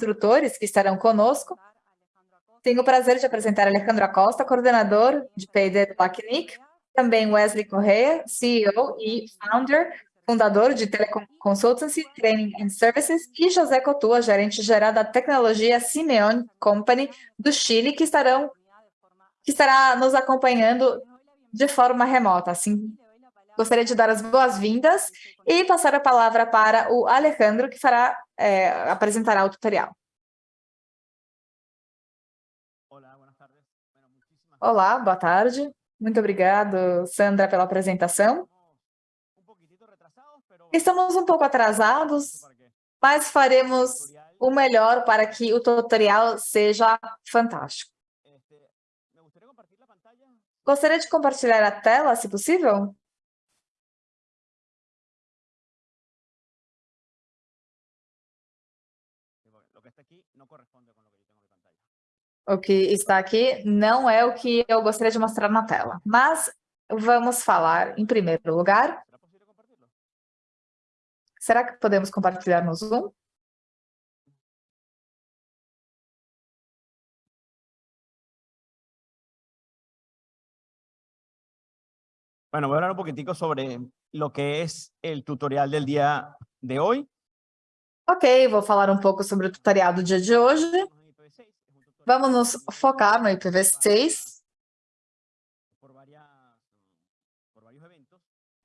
instrutores que estarão conosco. Tenho o prazer de apresentar Alejandro Acosta, coordenador de P&D do LACNIC, também Wesley Correia, CEO e founder, fundador de Telecom Consultancy, Training and Services, e José Cotua, gerente geral da tecnologia Simeone Company do Chile, que, estarão, que estará nos acompanhando de forma remota. Assim, gostaria de dar as boas-vindas e passar a palavra para o Alejandro, que fará, é, apresentará o tutorial. Olá, boa tarde. Muito obrigado, Sandra, pela apresentação. Estamos um pouco atrasados, mas faremos o melhor para que o tutorial seja fantástico. Gostaria de compartilhar a tela, se possível? O que está aqui não é o que eu gostaria de mostrar na tela, mas vamos falar, em primeiro lugar, será que podemos compartilhar no Zoom? Bueno, voy a hablar un poquitico sobre lo que es el tutorial del día de hoy. Ok, vou falar um pouco sobre o tutorial do dia de hoje. Vamos nos focar no IPv6.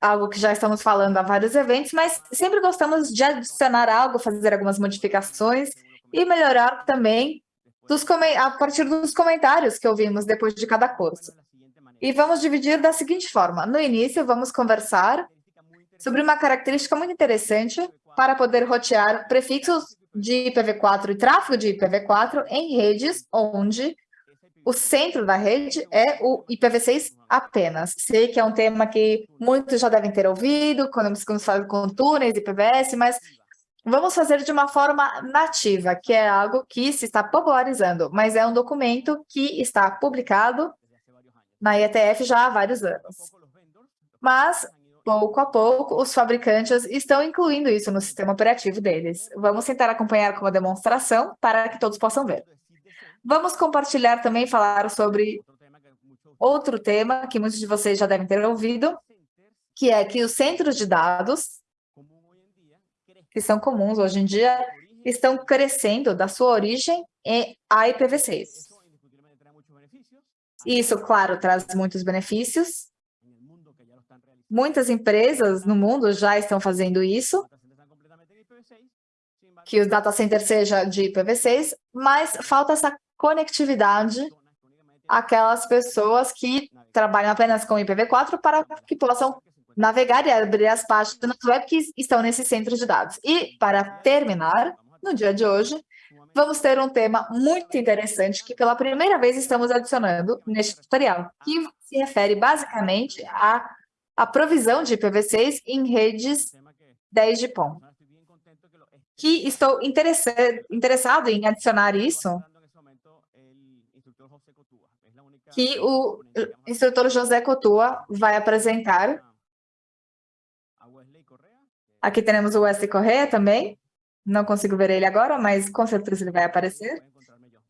Algo que já estamos falando há vários eventos, mas sempre gostamos de adicionar algo, fazer algumas modificações e melhorar também dos a partir dos comentários que ouvimos depois de cada curso. E vamos dividir da seguinte forma. No início, vamos conversar sobre uma característica muito interessante para poder rotear prefixos de IPv4 e tráfego de IPv4 em redes onde o centro da rede é o IPv6 apenas. Sei que é um tema que muitos já devem ter ouvido, quando falamos com túneis, IPVS, mas vamos fazer de uma forma nativa, que é algo que se está popularizando, mas é um documento que está publicado na IETF já há vários anos. Mas pouco a pouco, os fabricantes estão incluindo isso no sistema operativo deles. Vamos tentar acompanhar com uma demonstração para que todos possam ver. Vamos compartilhar também e falar sobre outro tema que muitos de vocês já devem ter ouvido, que é que os centros de dados, que são comuns hoje em dia, estão crescendo da sua origem em IPv6. Isso, claro, traz muitos benefícios, Muitas empresas no mundo já estão fazendo isso, que o data center seja de IPv6, mas falta essa conectividade aquelas pessoas que trabalham apenas com IPv4 para que possam navegar e abrir as páginas web que estão nesse centro de dados. E, para terminar, no dia de hoje, vamos ter um tema muito interessante que pela primeira vez estamos adicionando neste tutorial, que se refere basicamente a a provisão de IPv6 em redes 10 de POM. Que estou interessado em adicionar isso, que o instrutor José Cotua vai apresentar. Aqui temos o Wesley Correa também. Não consigo ver ele agora, mas com certeza ele vai aparecer.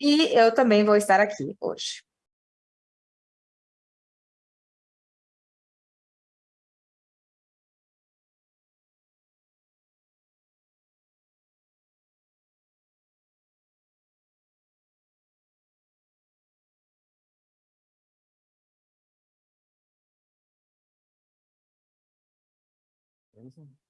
E eu também vou estar aqui hoje. Allison?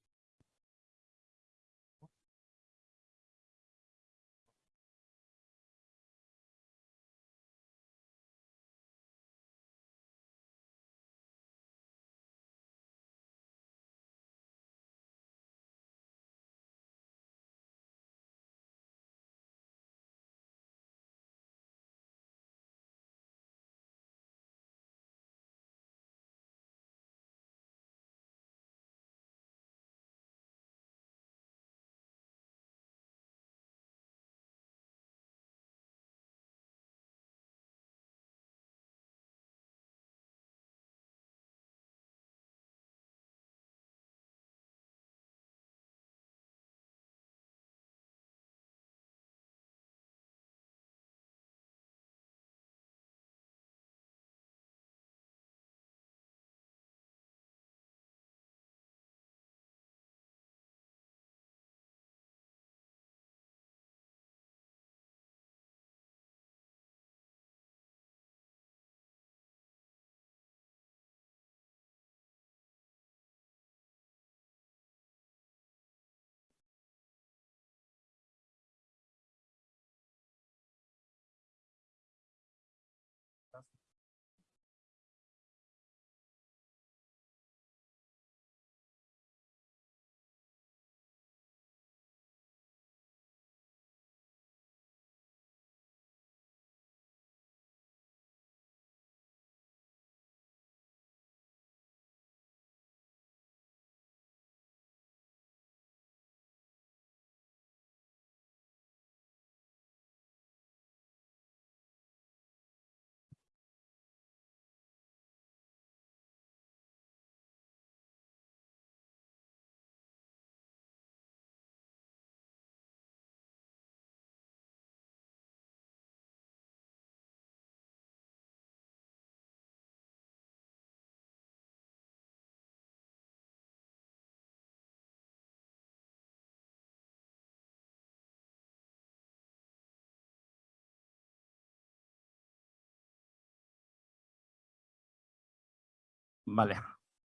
Vale,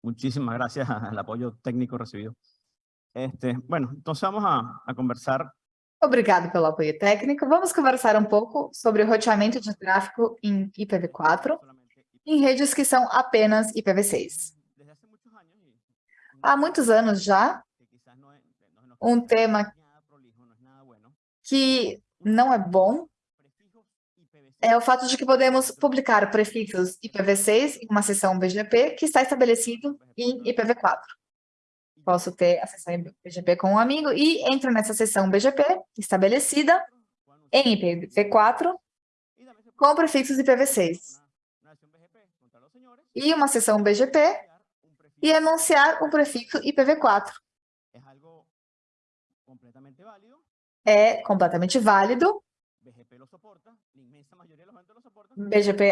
muchísimas gracias al apoyo técnico recibido. Este, bueno, entonces vamos a, a conversar Obrigado pelo apoio técnico. Vamos conversar um pouco sobre o roteamento de tráfego em IPv4 em redes que são apenas IPv6. desde hace muchos años y Há muitos anos já, um tema que não é bom prefijos IPv6 é o fato de que podemos publicar prefixos IPv6 em uma seção BGP que está estabelecido em IPv4. Posso ter a seção BGP com um amigo e entro nessa seção BGP estabelecida em anunciar- IPv4 y también se puede com prefixos IPv6 una, una acción BGP contra los señores e uma seção BGP e anunciar um prefixo IPv4. es algo completamente válido, É completamente válido, BGP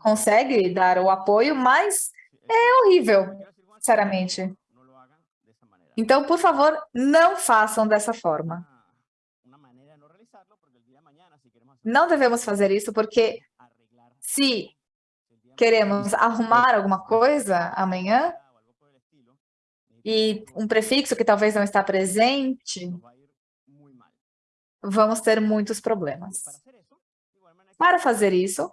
consegue dar o apoio, mas é horrível, sinceramente. Então, por favor, não façam dessa forma. Não devemos fazer isso porque se queremos arrumar alguma coisa amanhã e um prefixo que talvez não está presente, vamos ter muitos problemas. Para fazer isso,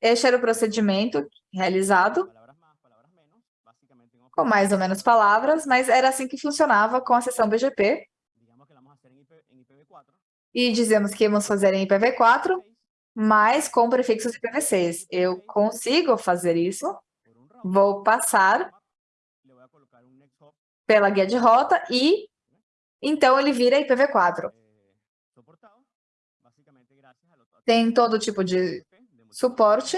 este era o procedimento realizado com mais ou menos palavras, mas era assim que funcionava com a seção BGP digamos que la vamos a hacer en, IP, en IPv4, e dizemos que íamos fazer em IPv4, mas com prefixos IPv6. Eu consigo fazer isso, vou passar pela guia de rota e então ele vira IPv4. a lo- a Tem todo tipo de suporte.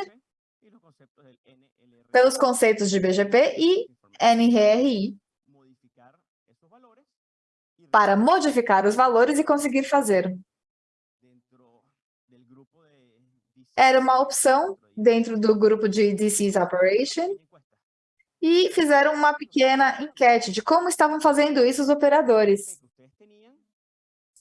Pelos conceitos de BGP e NRRI para modificar os valores e conseguir fazer. Era uma opção dentro de dentro do grupo de DC's Operation. E fizeram uma pequena enquete de como estavam fazendo isso os operadores.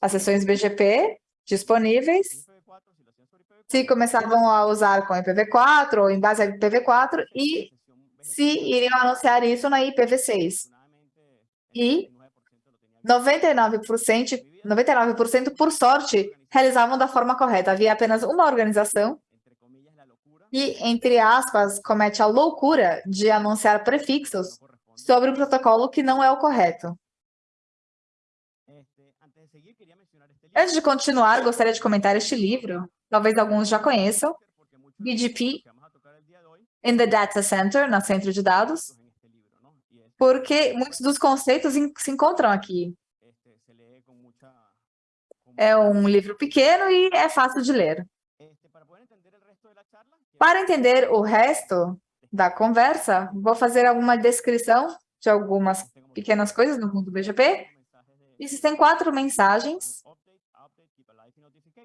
As sessões BGP disponíveis, IPv4, si lo hacían sobre IPv4, se começavam a usar com IPv4 ou em base a IPv4 e se iriam anunciar isso na IPv6. E 99%, 99% por sorte, realizavam da forma correta. Havia apenas uma organização que, entre aspas, comete a loucura de anunciar prefixos sobre um protocolo que não é o correto. Antes de continuar, gostaria de comentar este livro, talvez alguns já conheçam, BGP in the Data Center, no centro de dados, porque muitos dos conceitos se encontram aqui. É um livro pequeno e é fácil de ler. Para entender o resto da conversa, vou fazer alguma descrição de algumas pequenas coisas no mundo BGP. Existem quatro mensagens.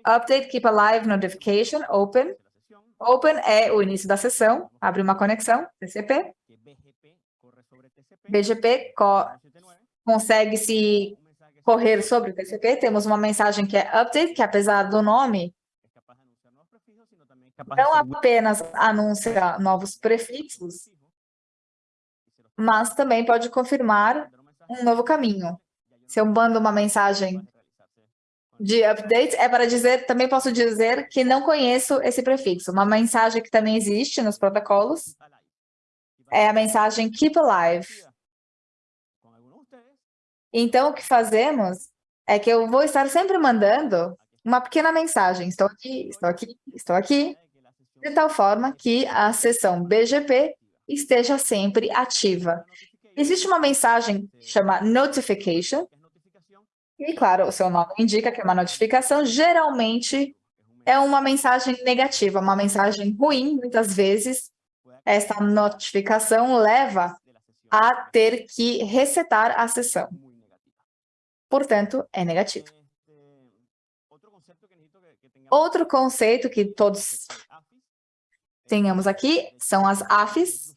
Update, Keep Alive, Notification, Open. Open é o início da sessão, abre uma conexão, TCP. BGP co- consegue se correr sobre o TCP. Temos uma mensagem que é Update, que apesar do nome, não apenas anuncia novos prefixos, mas também pode confirmar um novo caminho. Se eu mando uma mensagem de update, é para dizer, também posso dizer que não conheço esse prefixo. Uma mensagem que também existe nos protocolos é a mensagem Keep Alive. Então, o que fazemos é que eu vou estar sempre mandando uma pequena mensagem. Estou aqui, estou aqui, estou aqui, de tal forma que a sessão BGP esteja sempre ativa. Existe uma mensagem que chama Notification, e, claro, o seu nome indica que uma notificação. Geralmente, é uma mensagem negativa, uma mensagem ruim, muitas vezes. Esta notificação leva a ter que resetar a sessão. Portanto, é negativo. Outro conceito que todos tenhamos aqui são as AFIs.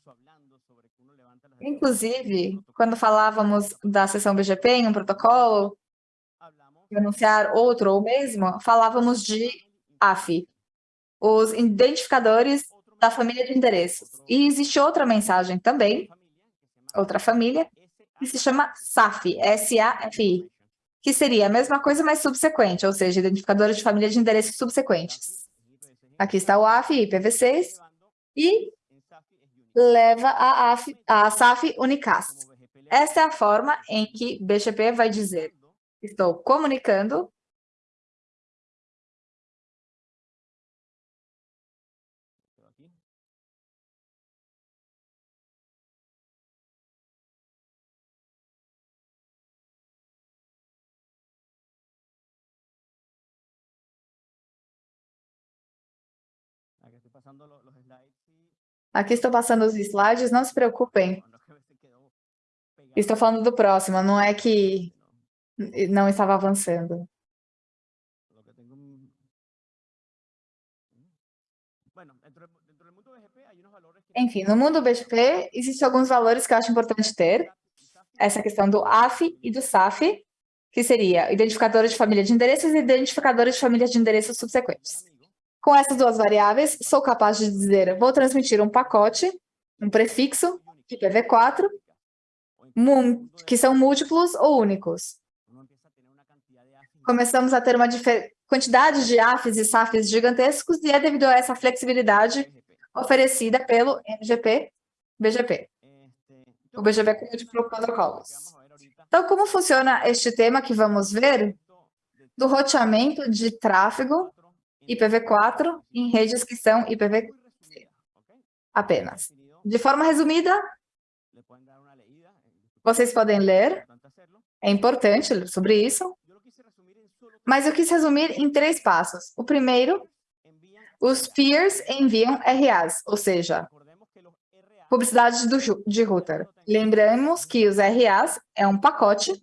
Inclusive, quando falávamos da sessão BGP em um protocolo, anunciar outro ou mesmo, falávamos de AF. Os identificadores da família de endereços. E existe outra mensagem também, outra família, que se chama SAFI, S-A-F-I, que seria a mesma coisa, mas subsequente, ou seja, identificador de família de endereços subsequentes. Aqui está o AF e IPv6, e leva a, AF, a SAF Unicast. Essa é a forma em que BGP vai dizer, estou comunicando Aqui estou passando os slides, não se preocupem. Estou falando do próximo, não é que não estava avançando. Enfim, no mundo BGP, existem alguns valores que eu acho importante ter. Essa questão do AF e do SAF, que seria identificadores de família de endereços e identificadores de família de endereços subsequentes. Com essas duas variáveis, sou capaz de dizer, vou transmitir um pacote, um prefixo, IPv4, que são múltiplos ou únicos. Começamos a ter uma quantidade de AFs e SAFs gigantescos e é devido a essa flexibilidade oferecida pelo MGP, BGP, o BGP com múltiplos protocolos. Então, como funciona este tema que vamos ver? Do roteamento de tráfego IPv4 em redes que são IPv apenas. De forma resumida, vocês podem ler, é importante sobre isso, mas eu quis resumir em três passos. O primeiro, os peers enviam RAs, ou seja, publicidade do, de router. Lembramos que os RAs é um pacote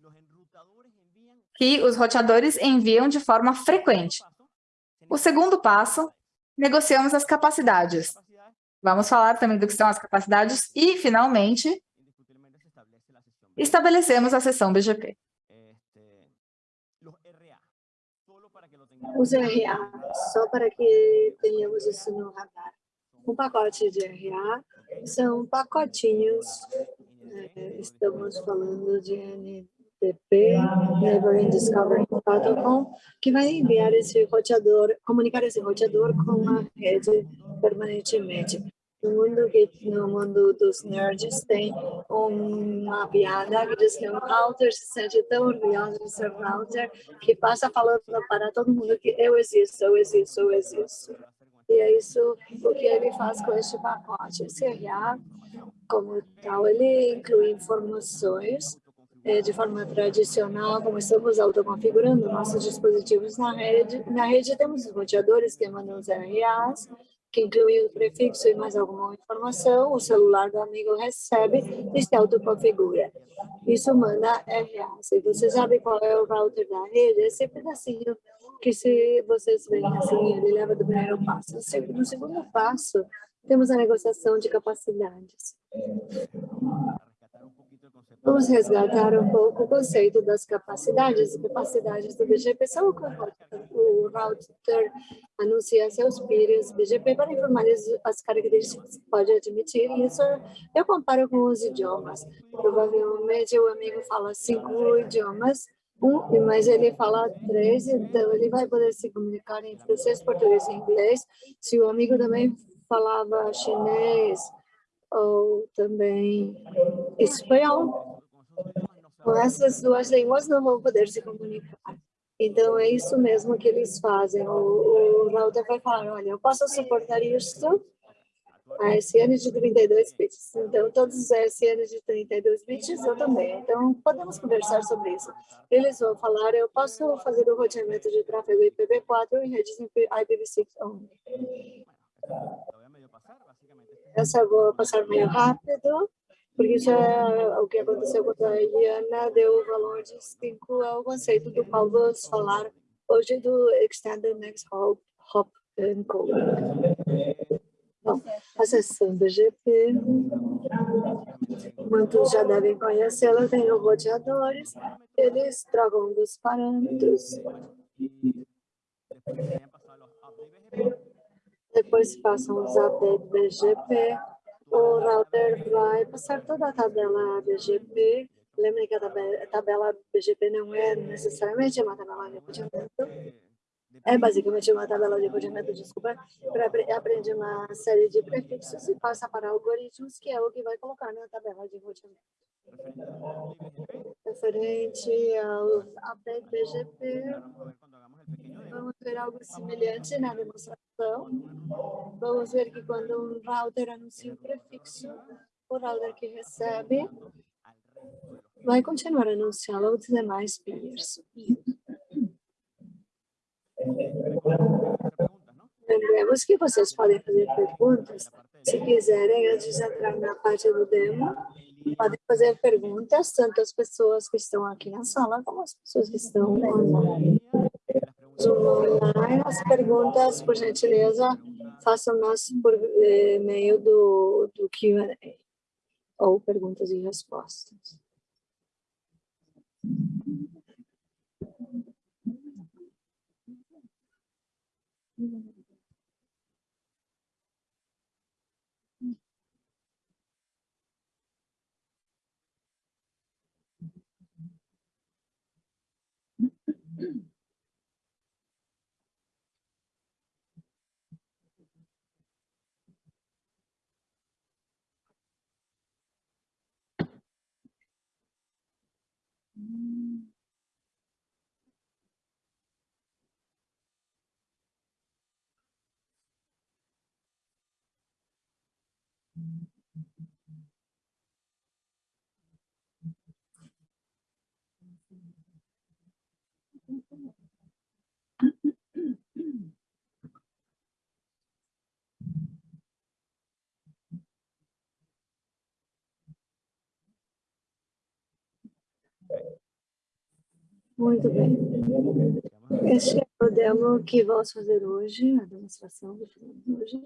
que os roteadores enviam de forma frequente. O segundo passo, negociamos as capacidades. Vamos falar também do que são as capacidades e, finalmente, estabelecemos a sessão BGP. Os RA, só para que tenhamos isso no radar. Um pacote de RA são pacotinhos, é, estamos falando de HTTP, Neighboring Discovery Protocol, que vai enviar esse roteador, comunicar esse roteador com a rede permanentemente. Mundo, que, no mundo dos nerds tem uma piada que diz que um router se sente tão orgulhoso de ser router que passa falando para todo mundo que eu existo, eu existo, eu existo. E é isso o que ele faz com este pacote. Esse RA, como tal, ele inclui informações é, de forma tradicional, como estamos autoconfigurando nossos dispositivos na rede. Na rede temos os roteadores que mandam os RAs, que incluem o prefixo e mais alguma informação, o celular do amigo recebe e se autoconfigura. Isso manda RA. Se você sabe qual é o router da rede, esse pedacinho que se vocês veem assim, ele leva do primeiro passo. No segundo passo, temos a negociação de capacidades. Vamos resgatar um pouco o conceito das capacidades. As capacidades do BGP são o router anuncia seus peers BGP para informar as características que pode admitir. Isso eu comparo com os idiomas. Provavelmente o amigo fala cinco idiomas, um, mas ele fala três, então ele vai poder se comunicar em francês, português e inglês. Se o amigo também falava chinês, ou também espanhol. Com essas duas línguas não vão poder se comunicar. Então, é isso mesmo que eles fazem. O, o router vai falar, olha, eu posso suportar isso a SN de 32 bits. Então, todos os SN de 32 bits eu também. Então, podemos conversar sobre isso. Eles vão falar, eu posso fazer o roteamento de tráfego IPv4 em redes IPv6 only. Essa eu vou passar meio rápido, porque isso é o que aconteceu com a Iana, deu o valor de 5 ao conceito do qual vamos falar hoje do Extended Next Hop, Hop and Code. Bom, a sessão BGP, muitos já devem conhecê-la, tem os roteadores, eles trocam dos parâmetros. Depois passam a usar BGP, o router vai passar toda a tabela BGP. Lembrem que a tabela BGP não é necessariamente uma tabela de roteamento, é basicamente uma tabela de roteamento, desculpa, para aprender uma série de prefixos e passa para algoritmos, que é o que vai colocar na tabela de roteamento. Referente ao update BGP, vamos ver algo semelhante na demonstração. Vamos ver que quando um router anuncia um prefixo, o router que recebe vai continuar anunciando aos demais peers. Lembremos que vocês podem fazer perguntas. Se quiserem, antes de entrar na parte do demo, podem fazer perguntas, tanto as pessoas que estão aqui na sala, como as pessoas que estão online. Online as perguntas, por gentileza, façam-nas por eh, meio do, do Q&A, ou perguntas e respostas. Muito bem. Este é o demo que vamos fazer hoje, a demonstração que fazemos hoje.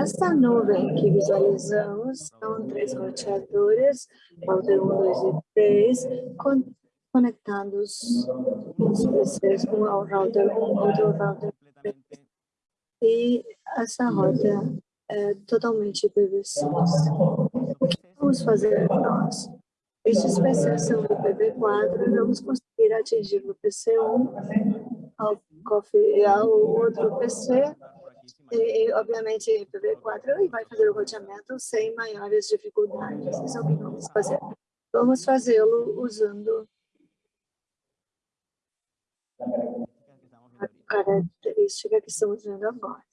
Esta nuvem que visualizamos são três roteadores, router 1, 2 e 3, conectados os PCs um ao router 1, outro router 3. E essa rota é totalmente PVC. O que vamos fazer nós? Estes PCs são do PV4 vamos conseguir atingir no PC1 ao, ao outro PC e, obviamente, IPv4 e vai fazer o roteamento sem maiores dificuldades. Isso é o que vamos fazer. Vamos fazê-lo usando a característica que estamos vendo agora.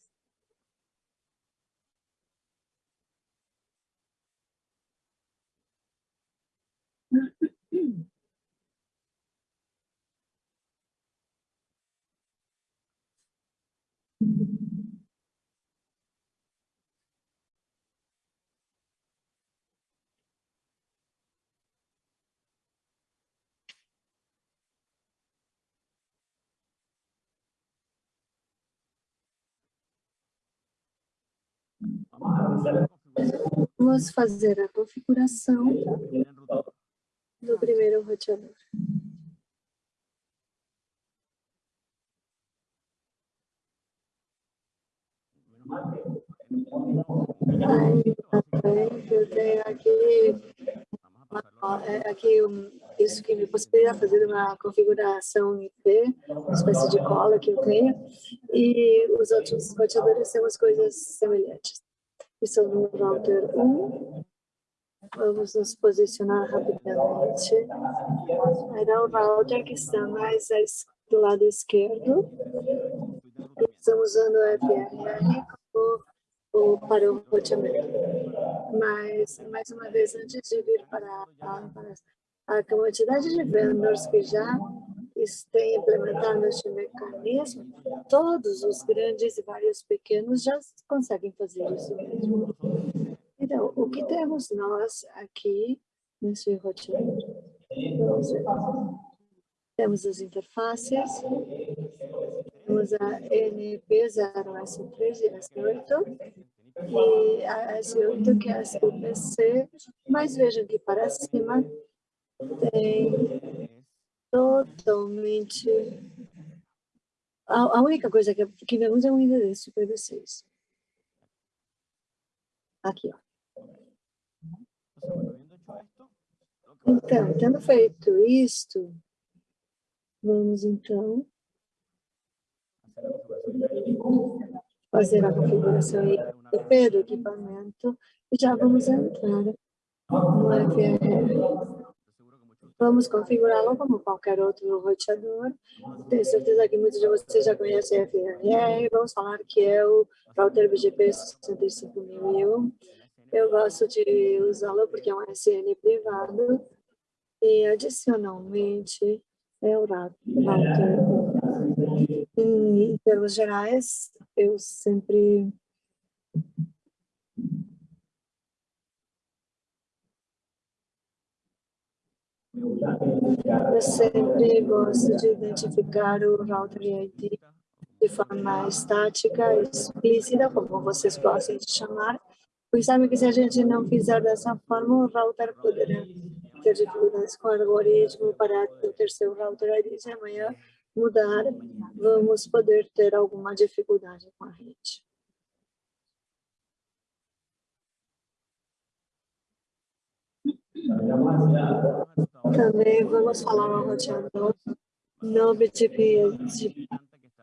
Vamos fazer a configuração do primeiro roteador. eu tenho aqui, é, aqui um, isso que me possibilita fazer uma configuração IP, uma espécie de cola que eu tenho, e os outros roteadores temos coisas semelhantes. Isso no router 1. Vamos nos posicionar rapidamente. Era o router que está mais do lado esquerdo. Estamos usando FRR como, para o roteamento. Mas, mais uma vez, antes de vir para, para a quantidade de vendors que já têm implementado este mecanismo, todos os grandes e vários pequenos já conseguem fazer isso mesmo. Então, o que temos nós aqui nesse roteador? Temos as interfaces, temos a NP0S3 e S8, e a S8 que é a SPC, mas vejam que para cima tem totalmente a, a única coisa que, que vemos é um endereço IPv6. Aqui, ó. Então, tendo feito isto, vamos então fazer a configuração do equipamento e já vamos entrar no FRR. Vamos configurá-lo como qualquer outro roteador. Tenho certeza que muitos de vocês já conhecem FRR. Vamos falar que é o router BGP 65001. Eu gosto de usá-lo porque é um SN privado e adicionalmente é o router. Em termos gerais, eu sempre Eu sempre gosto de identificar o router ID de forma estática, explícita, como vocês gostam de chamar, pois sabe que se a gente não fizer dessa forma, o router poderá ter dificuldades com o algoritmo para ter seu router ID de amanhã mudar, vamos poder ter alguma dificuldade com a rede. Também vamos falar uma roteador no BGP,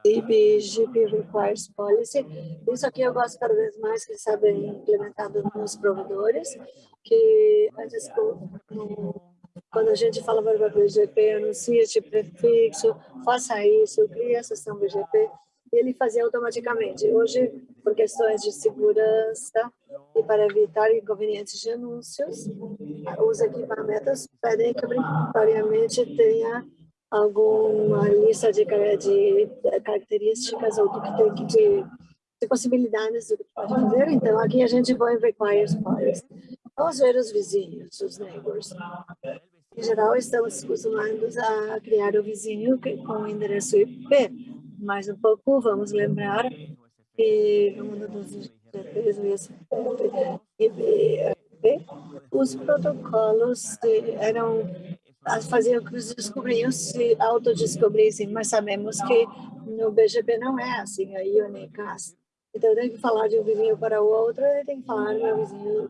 BGP Requires Policy. Isso aqui eu gosto cada vez mais que sabe implementado nos provedores, que antes quando a gente fala para o BGP, anuncia este prefixo, faça isso, cria a sessão BGP, ele fazia automaticamente. Hoje, por questões de segurança e para evitar inconvenientes de anúncios, os equipamentos pedem que obrigatoriamente tenha alguma lista de, de características ou do que tem que de, de possibilidades do que pode fazer. Então, aqui a gente põe requires policy. Vamos ver os vizinhos, os neighbors. Em geral, estamos acostumados a criar o vizinho com o endereço IP, mais um pouco, vamos lembrar que no mundo dos os protocolos eram faziam que os descobriam se autodescobrissem, mas sabemos que no BGP não é assim, a Unicast. Então, tenho que falar de um vizinho para o outro, tenho que falar meu vizinho,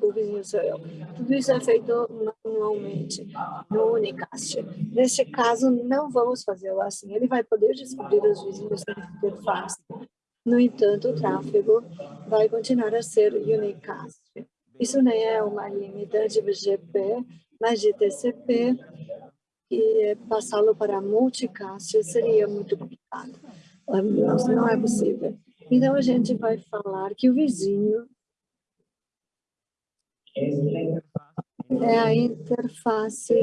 o vizinho sou eu. Tudo isso é feito manualmente, no Unicast. Neste caso, não vamos fazer assim. Ele vai poder descobrir os vizinhos sem interface. No entanto, o tráfego vai continuar a ser Unicast. Isso nem é uma limitante BGP, mas de TCP, e passá-lo para multicast seria muito complicado. Não é possível. Então, a gente vai falar que o vizinho é a interface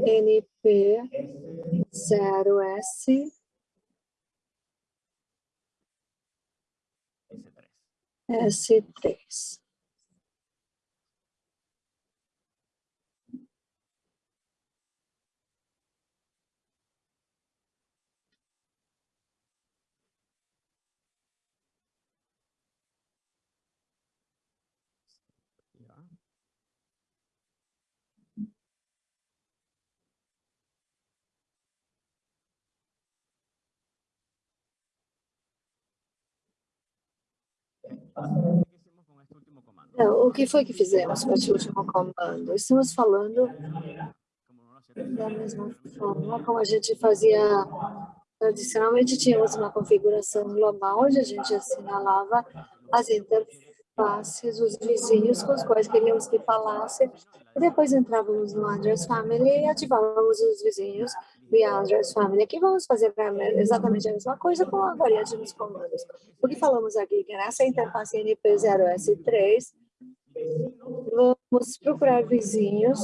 NP0S S3. O que foi que fizemos com este último comando? Estamos falando da mesma forma como a gente fazia tradicionalmente, tínhamos uma configuração global onde a gente assinalava as interfaces, os vizinhos com os quais queríamos que falasse, e depois entrávamos no address family e ativávamos os vizinhos address family. Aqui vamos fazer exatamente a mesma coisa com a variante dos comandos. O que falamos aqui, que nessa interface NP0S3, vamos procurar vizinhos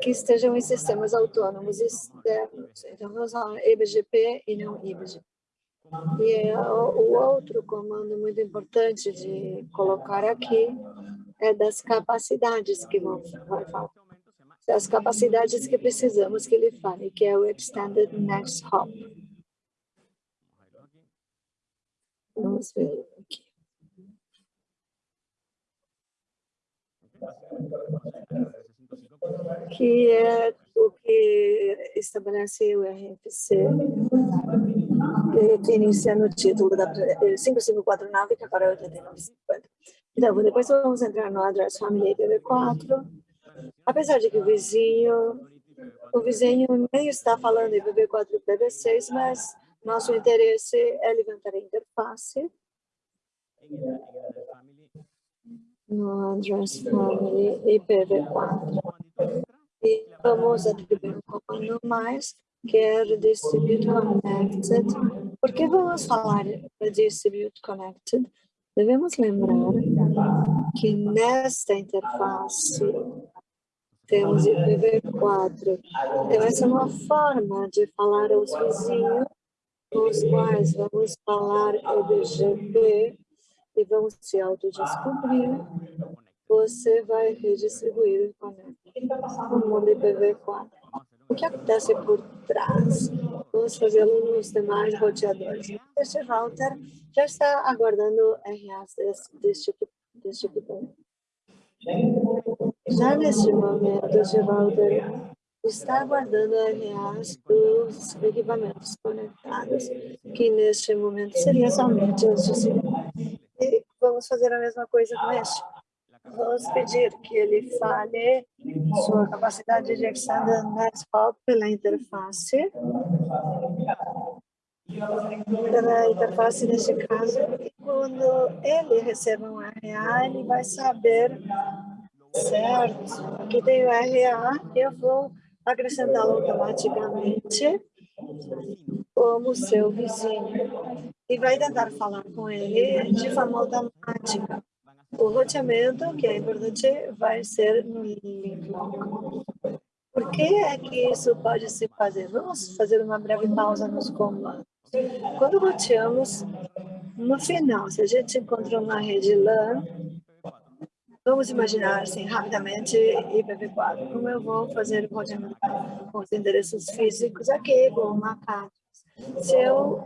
que estejam em sistemas autônomos externos. Então, vamos falar eBGP e não IBGP. E o outro comando muito importante de colocar aqui é das capacidades que vão falar as capacidades que precisamos que ele fale, que é o Extended Next Hop. Vamos ver aqui. Que é o que estabelece o RFC que inicia no título da 5549, que agora é 8950. Então, depois vamos entrar no address family IPv4. Apesar de que o vizinho, o vizinho nem está falando IPv4 e IPv6, mas nosso interesse é levantar a interface no address family IPv4. E vamos atribuir comando mais, que é distribute connected. Por que vamos falar de distribute connected? Devemos lembrar que nesta interface temos IPv4. Então, essa é uma forma de falar aos vizinhos com os quais vamos falar EBGP e vamos se autodescobrir. Você vai redistribuir o conector no mundo IPv4. O que acontece por trás? Vamos fazê-lo nos demais roteadores. Este router já está aguardando RAs desse, tipo, desse tipo Já neste momento, router está aguardando RAs dos equipamentos conectados, que neste momento seria somente os de E vamos fazer a mesma coisa com este. Vamos pedir que ele fale sua capacidade de extender NetPop pela interface. Pela interface, neste caso, e quando ele receber um RA, ele vai saber, certo, tem o RA, eu vou acrescentá-lo automaticamente como seu vizinho e vai tentar falar com ele de forma automática. O roteamento, que é importante, vai ser no link Por que é que isso pode se fazer? Vamos fazer uma breve pausa nos comandos. Quando roteamos, no final, se a gente encontra uma rede LAN, vamos imaginar assim, rapidamente IPv4. Como eu vou fazer o roteamento com os endereços físicos aqui, com uma carta. Se eu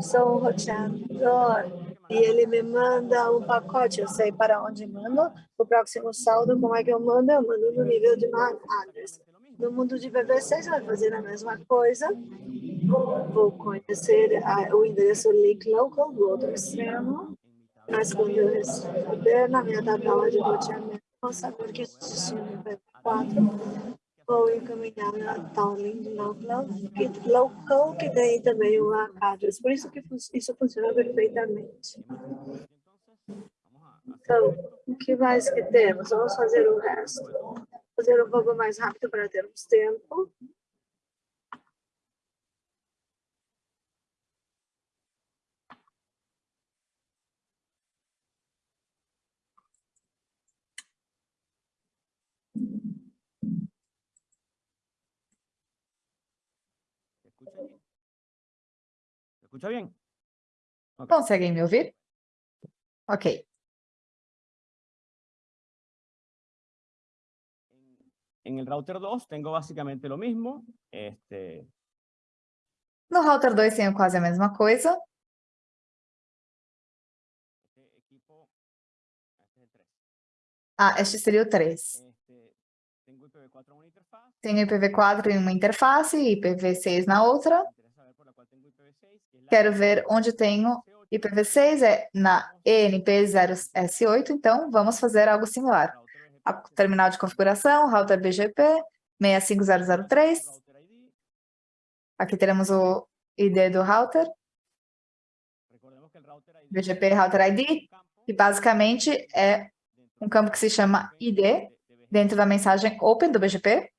sou um roteador e ele me manda um pacote, eu sei para onde mando, o próximo saldo, como é que eu mando? Eu mando no nível de MAC address. No mundo de VV6 vai fazer a mesma coisa. Vou conhecer a, o endereço leak local do outro extremo, mas quando receber na minha tabela de roteamento, vou saber que existe um VV4 vou encaminhar a tal local, que, tem também o address. Por isso que isso funciona perfeitamente. Então, o que mais que temos? Vamos fazer o resto. Fazer um pouco mais rápido para termos tempo. Escucha bien? Okay. ¿Conseguem me ouvir? Ok. En el router 2 tengo básicamente lo mismo. Este... No router 2 tenho quase a mesma coisa. Ah, este seria o 3. Tenho IPv4 em uma interface e IPv6 na outra. Quero ver onde tenho IPv6, é na ENP0S8, então vamos fazer algo similar. A terminal de configuração, router BGP 65003. Aqui teremos o ID do router. BGP Router ID, que basicamente é um campo que se chama ID, dentro da mensagem Open do BGP.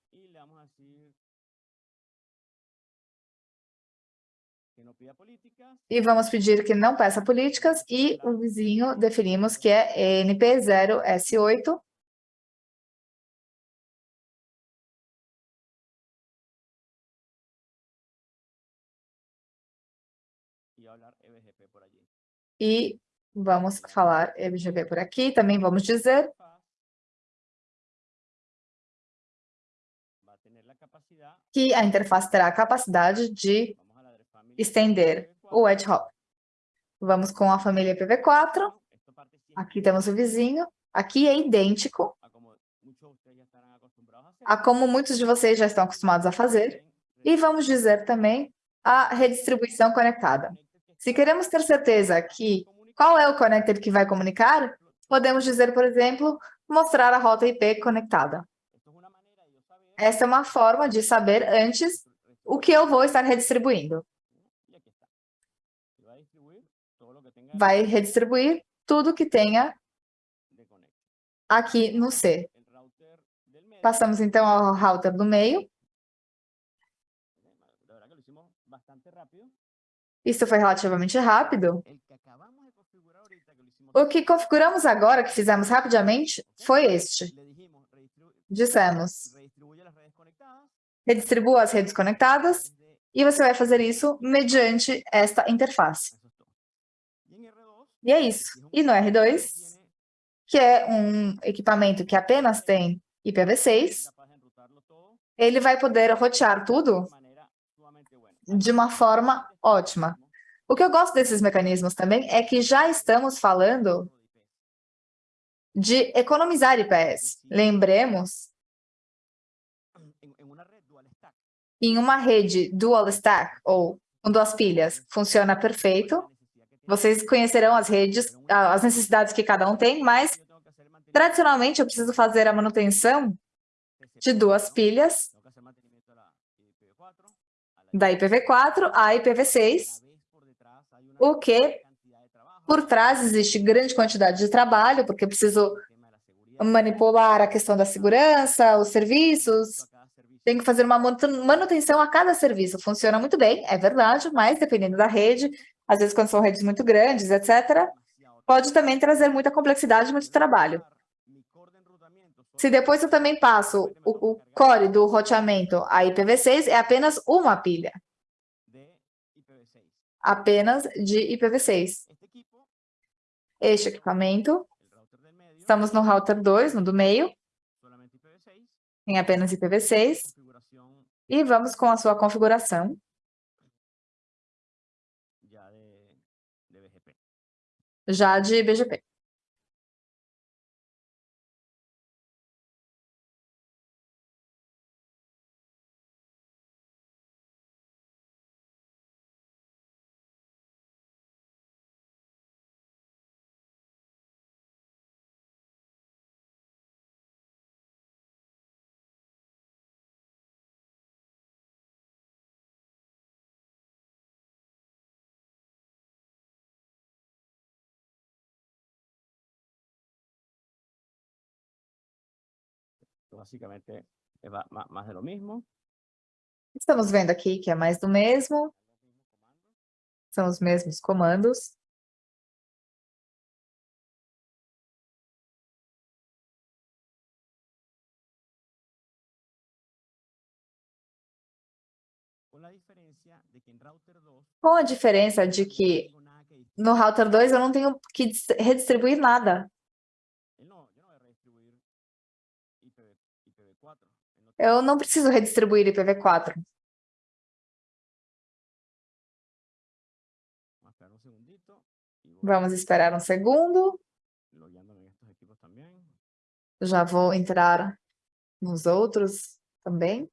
E vamos pedir que não peça políticas e o vizinho definimos que é NP0S8. E vamos falar EBGP por aqui. Também vamos dizer que a interface terá a capacidade de estender o ad hoc. Vamos com a família IPv4. Aqui temos o vizinho. Aqui é idêntico a como muitos de vocês já estão acostumados a fazer. E vamos dizer também a redistribuição conectada. Se queremos ter certeza que qual é o connector que vai comunicar, podemos dizer, por exemplo, mostrar a rota IP conectada. Essa é uma forma de saber antes o que eu vou estar redistribuindo. Vai redistribuir tudo que tenha aqui no C. Passamos, então, ao router do meio. Isso foi relativamente rápido. O que configuramos agora, que fizemos rapidamente, foi este. Dissemos, redistribua as redes conectadas e você vai fazer isso mediante esta interface. E é isso. E no R2, que é um equipamento que apenas tem IPv6, ele vai poder rotear tudo de uma forma ótima. O que eu gosto desses mecanismos também é que já estamos falando de economizar IPS. Lembremos, em uma rede dual stack, ou com duas pilhas, funciona perfeito. Vocês conhecerão as redes, as necessidades que cada um tem, mas tradicionalmente eu preciso fazer a manutenção de duas pilhas da IPv4 à IPv6, o que por trás existe grande quantidade de trabalho, porque eu preciso manipular a questão da segurança, os serviços, tem que fazer uma manutenção a cada serviço. Funciona muito bem, é verdade, mas dependendo da rede, às vezes quando são redes muito grandes, etc., pode também trazer muita complexidade e muito trabalho. Se depois eu também passo o, o core do roteamento a IPv6, é apenas uma pilha. Apenas de IPv6. Este equipamento, estamos no router 2, no do meio, em apenas IPv6, e vamos com a sua configuração. Já de BGP. Basicamente, é mais do mesmo. Estamos vendo aqui que é mais do mesmo. São os mesmos comandos. Com a diferença de que no router 2 eu não tenho que redistribuir nada. Eu não preciso redistribuir IPv4. Vamos esperar um segundo. Já vou entrar nos outros também.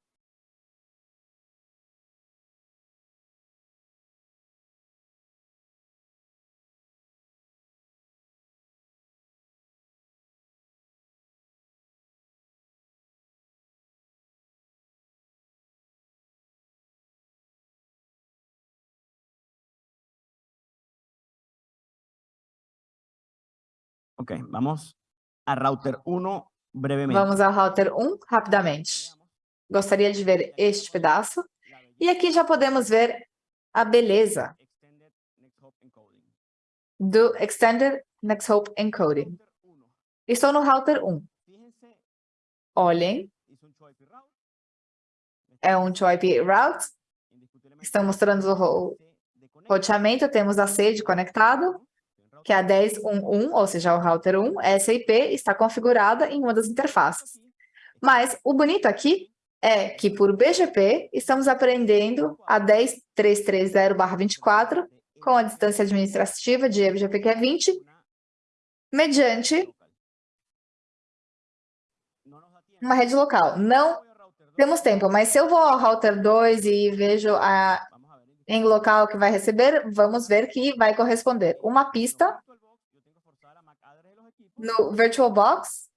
Ok, vamos a router 1 brevemente. Vamos ao router 1 rapidamente. Gostaria de ver este pedaço. E aqui já podemos ver a beleza do Extended Next Hope Encoding. Estou no router 1. Olhem. É um TOIP route. Estão mostrando o roteamento. Temos a sede conectado que é a 10.1.1, ou seja, o router 1, essa IP está configurada em uma das interfaces. Mas o bonito aqui é que por BGP estamos aprendendo a 10.330/24 com a distância administrativa de BGP que é 20, mediante uma rede local. Não temos tempo, mas se eu vou ao router 2 e vejo a em local que vai receber, vamos ver que vai corresponder uma pista no VirtualBox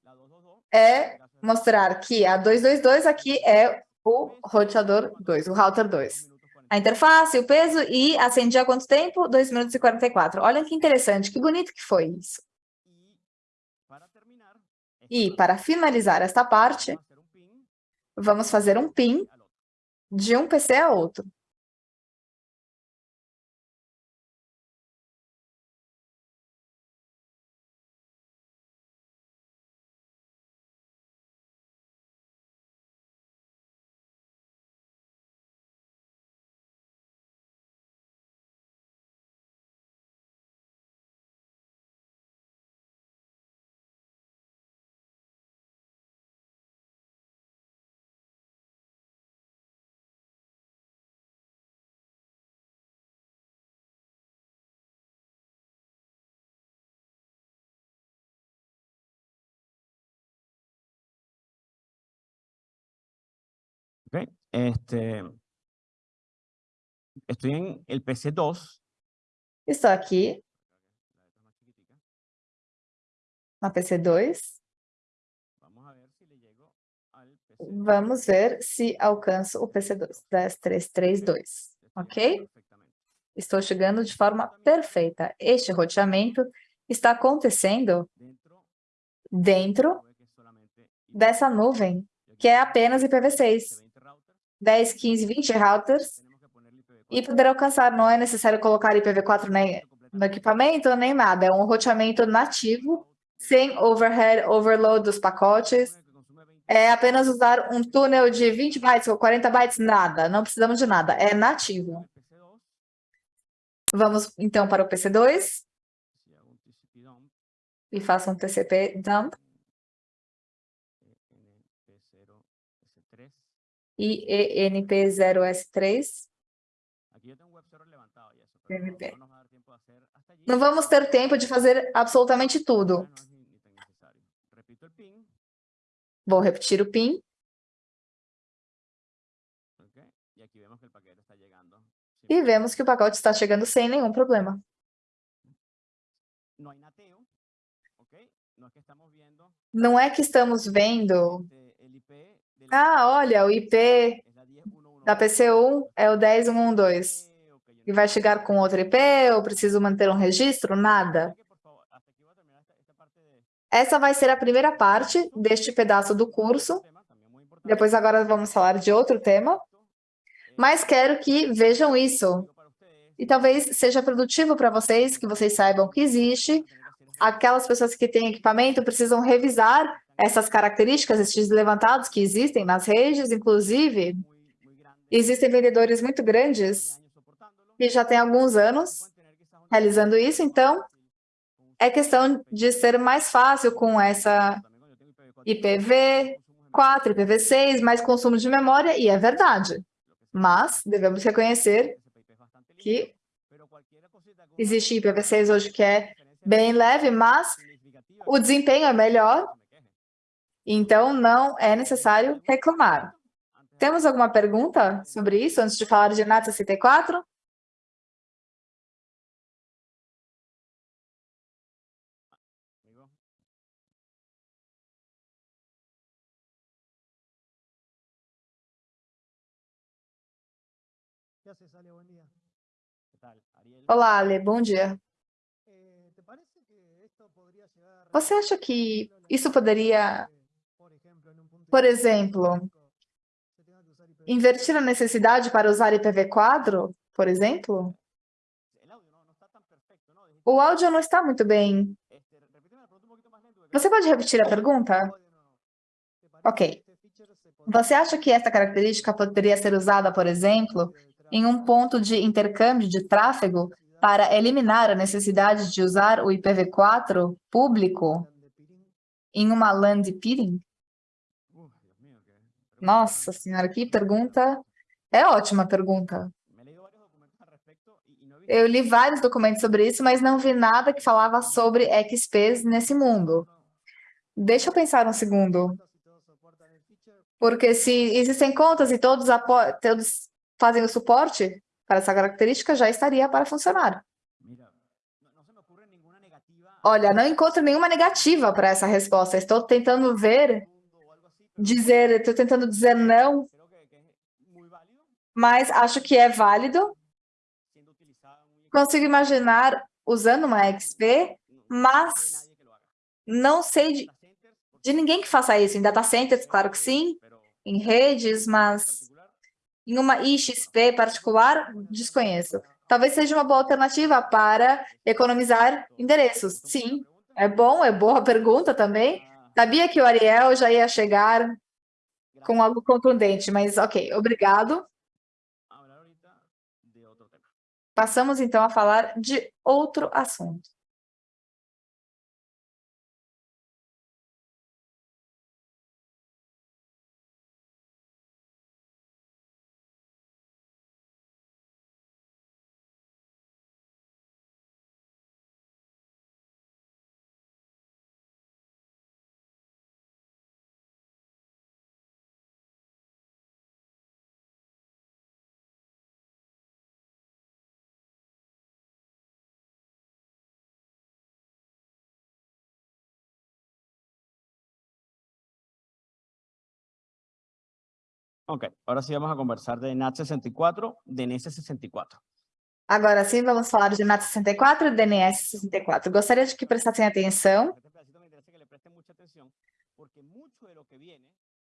é mostrar que a 222 aqui é o roteador 2, o router 2. A interface, o peso e acendi há quanto tempo? 2 minutos e 44. Olha que interessante, que bonito que foi isso. E para finalizar esta parte, vamos fazer um PIN de um PC a outro. Este, estoy en el PC2. Estou aqui na PC2. Vamos ver se alcanço o PC2, 10332, ok? Estou chegando de forma perfeita. Este roteamento está acontecendo dentro dessa nuvem, que é apenas IPv6. 10, 15, 20 routers e poder alcançar. Não é necessário colocar IPv4 nem no equipamento, nem nada. É um roteamento nativo, sem overhead, overload dos pacotes. É apenas usar um túnel de 20 bytes ou 40 bytes, nada. Não precisamos de nada. É nativo. Vamos, então, para o PC2. E faça um TCP dump. E ENP0S3. Não vamos ter tempo de fazer absolutamente tudo. Vou repetir o PIN. E vemos que o pacote está chegando sem nenhum problema. Não é que estamos vendo ah, olha, o IP da PC1 é o 10112. E vai chegar com outro IP, ou preciso manter um registro? Nada. Essa vai ser a primeira parte deste pedaço do curso. Depois agora vamos falar de outro tema. Mas quero que vejam isso. E talvez seja produtivo para vocês, que vocês saibam que existe. Aquelas pessoas que têm equipamento precisam revisar essas características, esses levantados que existem nas redes, inclusive, existem vendedores muito grandes que já têm alguns anos realizando isso, então é questão de ser mais fácil com essa IPv4, IPv6, mais consumo de memória, e é verdade. Mas devemos reconhecer que existe IPv6 hoje que é bem leve, mas o desempenho é melhor então, não é necessário reclamar. Temos alguma pergunta sobre isso, antes de falar de NAT 64? Olá, Ale, bom dia. Você acha que isso poderia por exemplo, invertir a necessidade para usar IPv4, por exemplo? O áudio não está muito bem. Você pode repetir a pergunta? Ok. Você acha que essa característica poderia ser usada, por exemplo, em um ponto de intercâmbio de tráfego para eliminar a necessidade de usar o IPv4 público em uma LAN de peering? Nossa senhora, que pergunta. É ótima pergunta. Eu li vários documentos sobre isso, mas não vi nada que falava sobre XPs nesse mundo. Deixa eu pensar um segundo. Porque se existem contas e todos, todos fazem o suporte, para essa característica já estaria para funcionar. Olha, não encontro nenhuma negativa para essa resposta. Estou tentando ver, dizer, estou tentando dizer não, mas acho que é válido. Consigo imaginar usando uma XP, mas não sei de, de ninguém que faça isso. Em data centers, claro que sim, em redes, mas em uma IXP particular, desconheço. Talvez seja uma boa alternativa para economizar endereços. Sim, é bom, é boa pergunta também. Sabia que o Ariel já ia chegar com algo contundente, mas ok, obrigado. Passamos então a falar de outro assunto. Ok, agora sim vamos a conversar de NAT64, DNS64. Agora sim, vamos falar de NAT64 e DNS64. Gostaria de que prestassem atenção,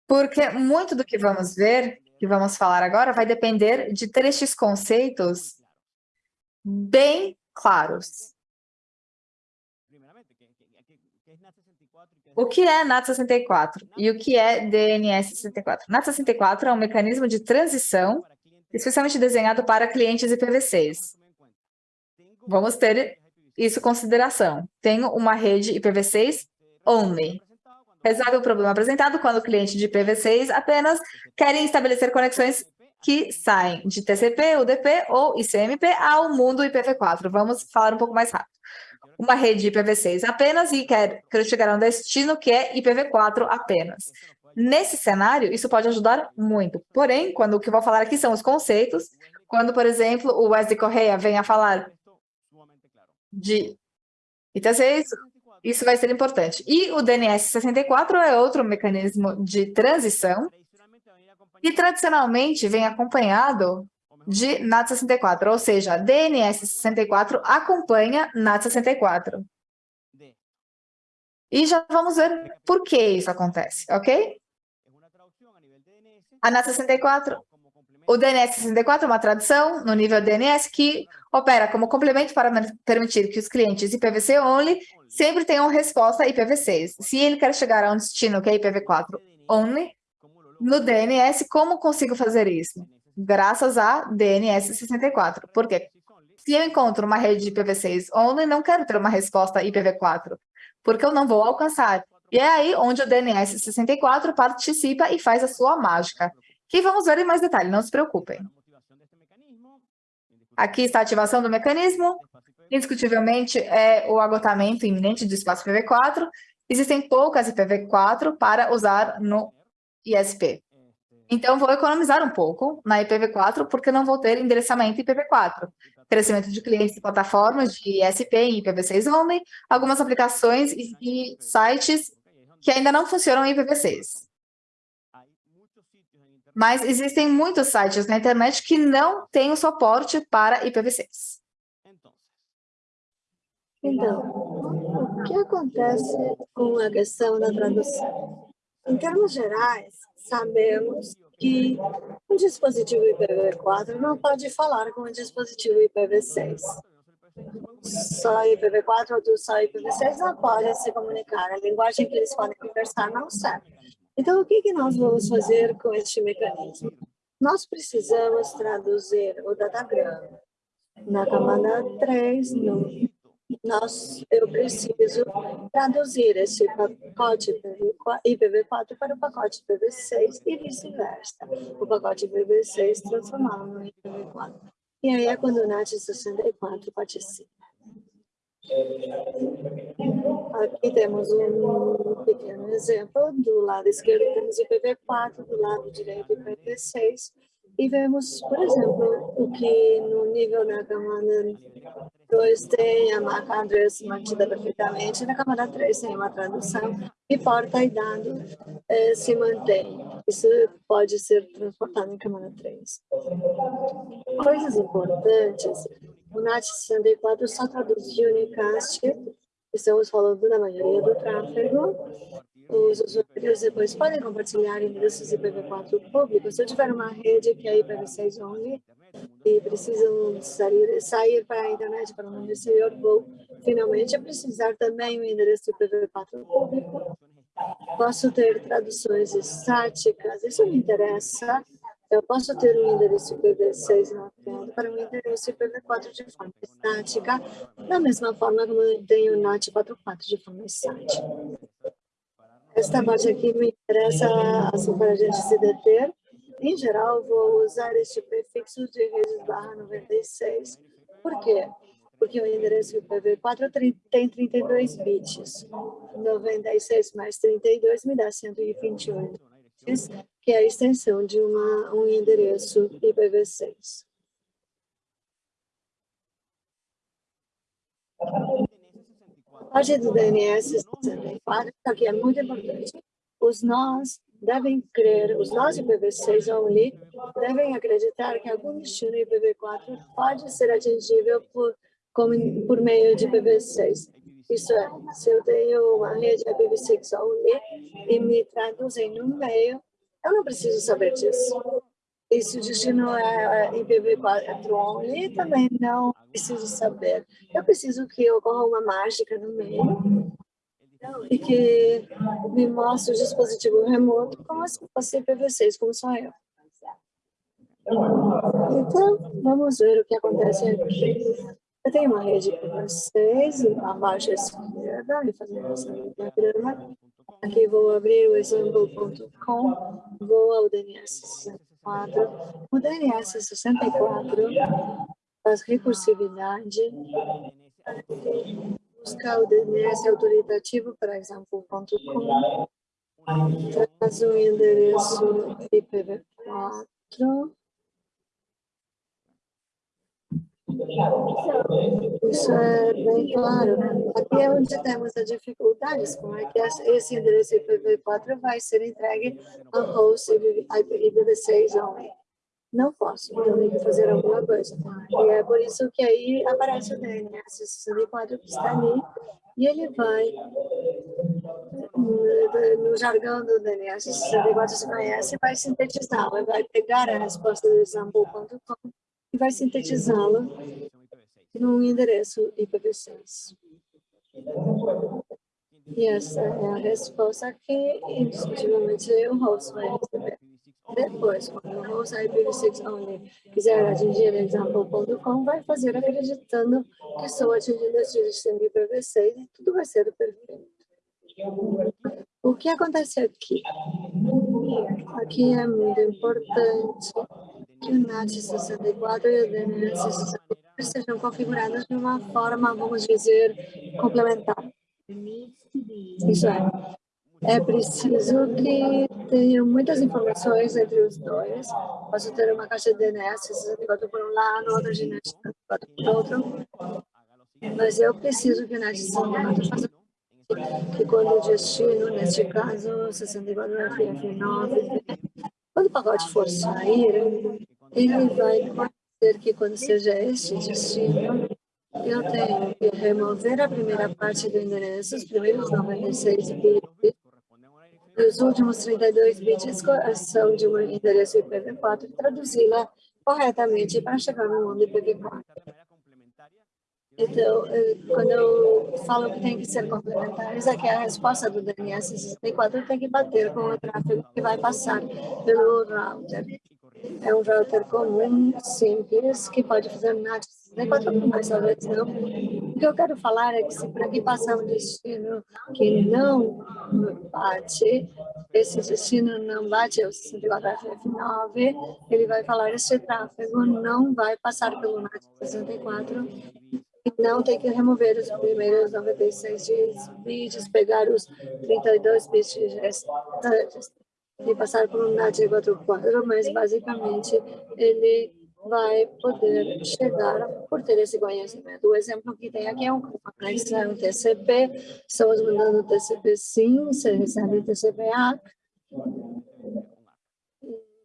porque muito do que vamos ver, que vamos falar agora, vai depender de estes conceitos bem claros. O que é NAT64 e o que é DNS64? NAT64 é um mecanismo de transição especialmente desenhado para clientes IPv6. Vamos ter isso em consideração. Tenho uma rede IPv6 only. Resolve o problema apresentado quando o cliente de IPv6 apenas querem estabelecer conexões que saem de TCP, UDP ou ICMP ao mundo IPv4. Vamos falar um pouco mais rápido uma rede IPv6 apenas e quer, quer chegar a um destino que é IPv4 apenas. Nesse cenário, isso pode ajudar muito. Porém, quando o que eu vou falar aqui são os conceitos, quando, por exemplo, o Wesley Correia vem a falar de ITC6, isso vai ser importante. E o DNS64 é outro mecanismo de transição, e tradicionalmente vem acompanhado de NAT64, ou seja, DNS64 acompanha NAT64. E já vamos ver por que isso acontece, ok? A NAT64, o DNS64 é uma tradução no nível DNS que opera como complemento para permitir que os clientes IPv6 only sempre tenham resposta IPv6. Se ele quer chegar a um destino que é IPv4 only, no DNS, como consigo fazer isso? Graças a DNS64. Por quê? Se eu encontro uma rede de IPv6 only, não quero ter uma resposta IPv4, porque eu não vou alcançar. E é aí onde o DNS64 participa e faz a sua mágica. Que vamos ver em mais detalhe, não se preocupem. Aqui está a ativação do mecanismo. Indiscutivelmente, é o agotamento iminente do espaço IPv4. Existem poucas IPv4 para usar no ISP. Então, vou economizar um pouco na IPv4, porque não vou ter endereçamento IPv4. Crescimento de clientes e plataformas de ISP em IPv6 only, algumas aplicações e sites que ainda não funcionam em IPv6. Mas existem muitos sites na internet que não têm o suporte para IPv6. Então, o que acontece com a questão da tradução? Em termos gerais, sabemos que um dispositivo IPv4 não pode falar com um dispositivo IPv6. Só IPv4 ou só IPv6 não podem se comunicar. A linguagem que eles podem conversar não serve. Então, o que, que nós vamos fazer com este mecanismo? Nós precisamos traduzir o datagrama na camada 3, no nós, eu preciso traduzir esse pacote IPv4 para o pacote IPv6 e vice-versa. O pacote IPv6 transformá-lo no IPv4. E aí é quando o NAT64 participa. Aqui temos um pequeno exemplo. Do lado esquerdo temos IPv4, do lado direito IPv6. E vemos, por exemplo, o que no nível da camada 2 tem a marca Andrés mantida perfeitamente, na camada 3 tem uma tradução e porta e dado eh, se mantém. Isso pode ser transportado em camada 3. Coisas importantes, o NAT 64 só traduz unicast, estamos falando da maioria do tráfego, os usuários depois podem compartilhar endereços IPv4 públicos. Se eu tiver uma rede que é IPv6 only e precisam sair, sair para a internet para o exterior, vou finalmente precisar também um endereço IPv4 público. Posso ter traduções estáticas, isso me interessa. Eu posso ter um endereço IPv6 mapeado para um endereço IPv4 de forma estática, da mesma forma como eu tenho o NAT44 de forma estática. Esta parte aqui me interessa assim, para a gente se deter. Em geral, vou usar este prefixo de redes barra 96. Por quê? Porque o endereço IPv4 tem 32 bits. 96 mais 32 me dá 128 bits, que é a extensão de uma, um endereço IPv6. parte do DNS 64, que é muito importante. Os nós devem crer, os nós IPv6 only, devem acreditar que algum destino IPv4 pode ser atingível por, por meio de IPv6. Isso é, se eu tenho uma rede IPv6 only e me traduzem no meio, eu não preciso saber disso. E se o destino é IPv4 only, também não preciso saber. Eu preciso que ocorra uma mágica no meio e que me mostre o dispositivo remoto como se fosse IPv6, como sou eu. Então, vamos ver o que acontece aqui. Eu tenho uma rede IPv6, abaixo à esquerda, e fazendo essa diagrama. Aqui vou abrir o example.com, vou ao DNS 64. O DNS 64 faz recursividade, buscar o DNS autoritativo para example.com, traz o endereço IPv4, Isso é bem claro. Aqui é onde temos as dificuldades, como é que esse endereço IPv4 vai ser entregue ao host IPv6 only. Não posso, então tenho que fazer alguma coisa. E é por isso que aí aparece o DNS 64 que está ali, e ele vai, no jargão do DNS 64 se conhece, vai sintetizá-lo, vai pegar a resposta do example.com e vai sintetizá-la num endereço IPv6. E essa é a resposta que, indiscutivelmente, o host vai receber. Depois, quando o host IPv6 only quiser atingir example.com, vai fazer acreditando que estou atingindo esse destino IPv6 e tudo vai ser perfeito. O que acontece aqui? Aqui é muito importante que o NAT64 e o DNS64 sejam configurados de uma forma, vamos dizer, complementar. Isso é. É preciso que tenha muitas informações entre os dois. Posso ter uma caixa de DNS 64 por um lado, outra de NET 64 por outro. Mas eu preciso que o NET 64 faça que quando o destino, neste caso, 64 FF9, quando o pacote for sair, ele vai dizer que quando seja este destino, eu tenho que remover a primeira parte do endereço, os primeiros 96 bits, os últimos 32 bits são de um endereço IPv4 e traduzi-la corretamente para chegar no mundo IPv4. Então, eh, quando eu falo que tem que ser complementares, é que a resposta do DNS 64 tem que bater com o tráfego que vai passar pelo router. É um router comum, simples, que pode fazer NAT 64, mas talvez não. O que eu quero falar é que se para que passar um destino que não bate, esse destino não bate é o 64FF9, ele vai falar esse tráfego não vai passar pelo NAT 64 não tem que remover os primeiros 96 bits, pegar os 32 bits restantes. De passar por um NAT 44, mas basicamente ele vai poder chegar por ter esse conhecimento. O exemplo que tem aqui é um conexão TCP, estamos mandando TCP sim, você recebe TCP ACK,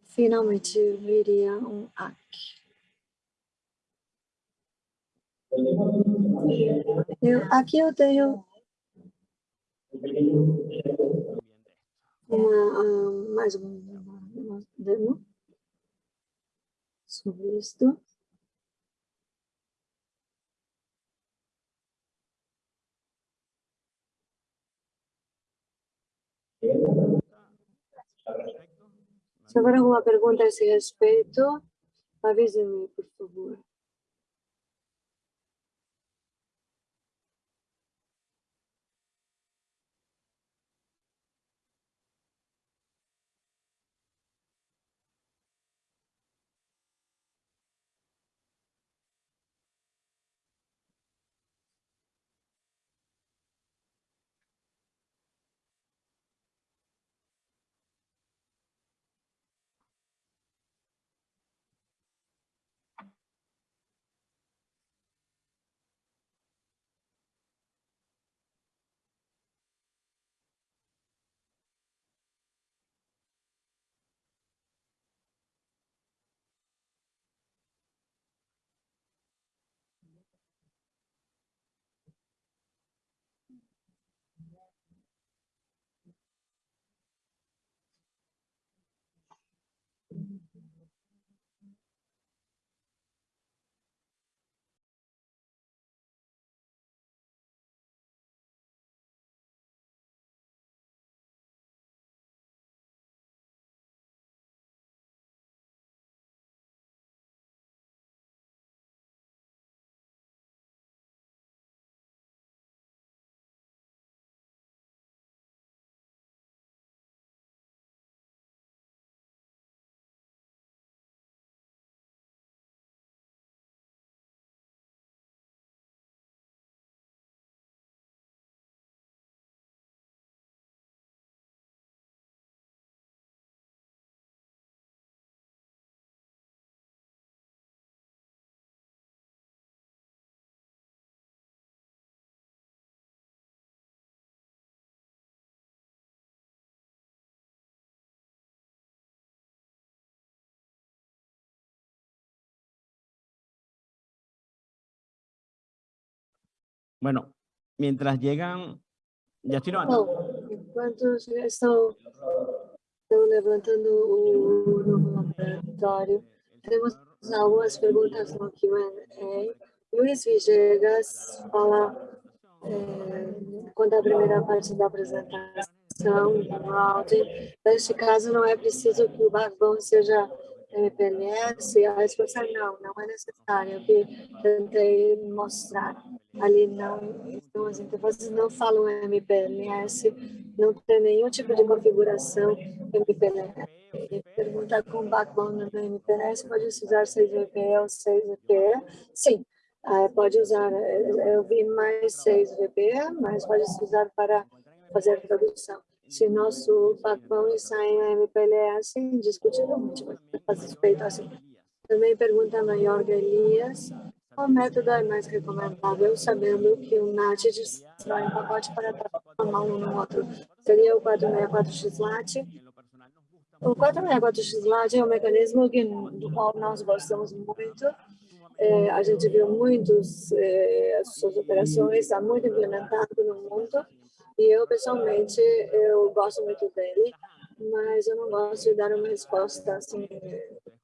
finalmente viria um ACK. Eu, aqui eu tenho uma, uh, mais uma, uma demo sobre isto. Se houver alguma pergunta a esse respeito, avise-me, por favor. Bueno, mientras llegan, ya estoy levantando. enquanto estou, estou levantando o novo laboratório, temos algumas perguntas no Q&A. Luiz Vigegas fala é, quando a primeira parte da apresentação, do routing. Neste caso, não é preciso que o backbone seja MPLS, a resposta é não, não é necessário, o que tentei mostrar. Ali não, então as interfaces não falam MPLS, não tem nenhum tipo de configuração MPLS. Pergunta com backbone no MPLS, pode usar 6VPE ou 6VPE? Sim, pode usar, eu vi mais 6VPE, mas pode usar para fazer tradução se nosso backbone é está em MPLS, indiscutivelmente vai ser suspeito assim. Também pergunta a Jorge Elias, qual método é mais recomendável, sabendo que o NAT destrói um pacote para transformar um no outro? Seria o 464XLAT? O 464XLAT é um mecanismo que, do qual nós gostamos muito. É, a gente viu muitas é, suas operações, está muito implementado no mundo e eu, pessoalmente, eu gosto muito dele, mas eu não gosto de dar uma resposta assim,